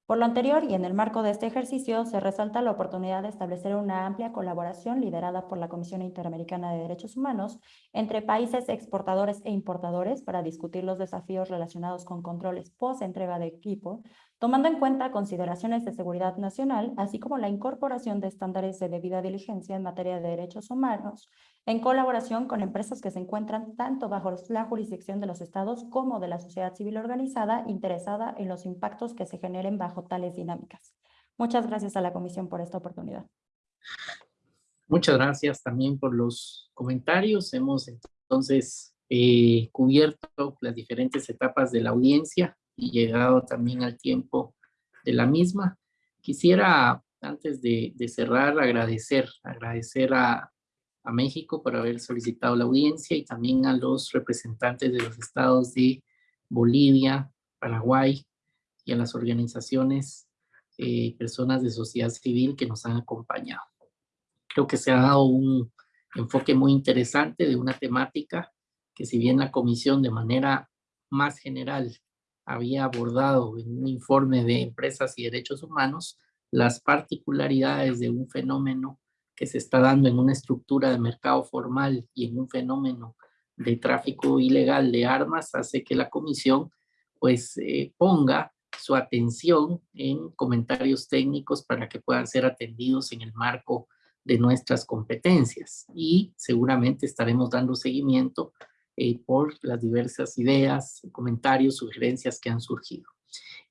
Por lo anterior y en el marco de este ejercicio, se resalta la oportunidad de establecer una amplia colaboración liderada por la Comisión Interamericana de Derechos Humanos entre países exportadores e importadores para discutir los desafíos relacionados con controles post-entrega de equipo, tomando en cuenta consideraciones de seguridad nacional, así como la incorporación de estándares de debida diligencia en materia de derechos humanos, en colaboración con empresas que se encuentran tanto bajo la jurisdicción de los estados como de la sociedad civil organizada interesada en los impactos que se generen bajo tales dinámicas. Muchas gracias a la Comisión por esta oportunidad. Muchas gracias también por los comentarios. Hemos entonces eh, cubierto las diferentes etapas de la audiencia y llegado también al tiempo de la misma. Quisiera antes de, de cerrar, agradecer, agradecer a, a México por haber solicitado la audiencia y también a los representantes de los estados de Bolivia, Paraguay y a las organizaciones, eh, personas de sociedad civil que nos han acompañado. Creo que se ha dado un enfoque muy interesante de una temática que si bien la comisión de manera más general había abordado en un informe de empresas y derechos humanos, las particularidades de un fenómeno que se está dando en una estructura de mercado formal y en un fenómeno de tráfico ilegal de armas hace que la comisión pues eh, ponga su atención en comentarios técnicos para que puedan ser atendidos en el marco de nuestras competencias y seguramente estaremos dando seguimiento eh, por las diversas ideas, comentarios, sugerencias que han surgido.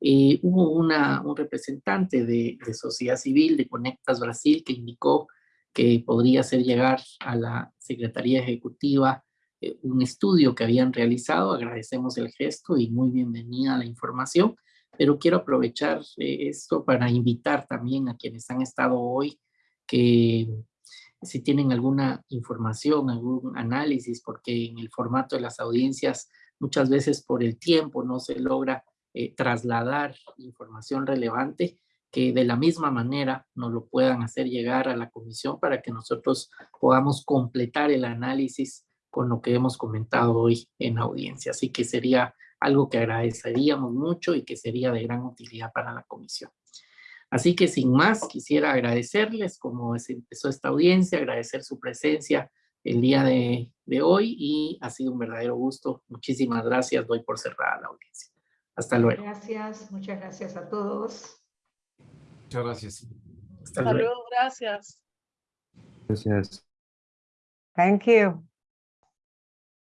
Eh, hubo una, un representante de, de, sociedad civil de Conectas Brasil que indicó que podría hacer llegar a la Secretaría Ejecutiva eh, un estudio que habían realizado. Agradecemos el gesto y muy bienvenida la información, pero quiero aprovechar eh, esto para invitar también a quienes han estado hoy que si tienen alguna información, algún análisis, porque en el formato de las audiencias muchas veces por el tiempo no se logra eh, trasladar información relevante, que de la misma manera nos lo puedan hacer llegar a la comisión para que nosotros podamos completar el análisis con lo que hemos comentado hoy en audiencia. Así que sería algo que agradeceríamos mucho y que sería de gran utilidad para la comisión. Así que sin más, quisiera agradecerles como se empezó esta audiencia, agradecer su presencia el día de, de hoy y ha sido un verdadero gusto. Muchísimas gracias, doy por cerrada la audiencia. Hasta luego. Gracias, muchas gracias a todos. Muchas gracias. Hasta, luego, gracias. Gracias. Thank you.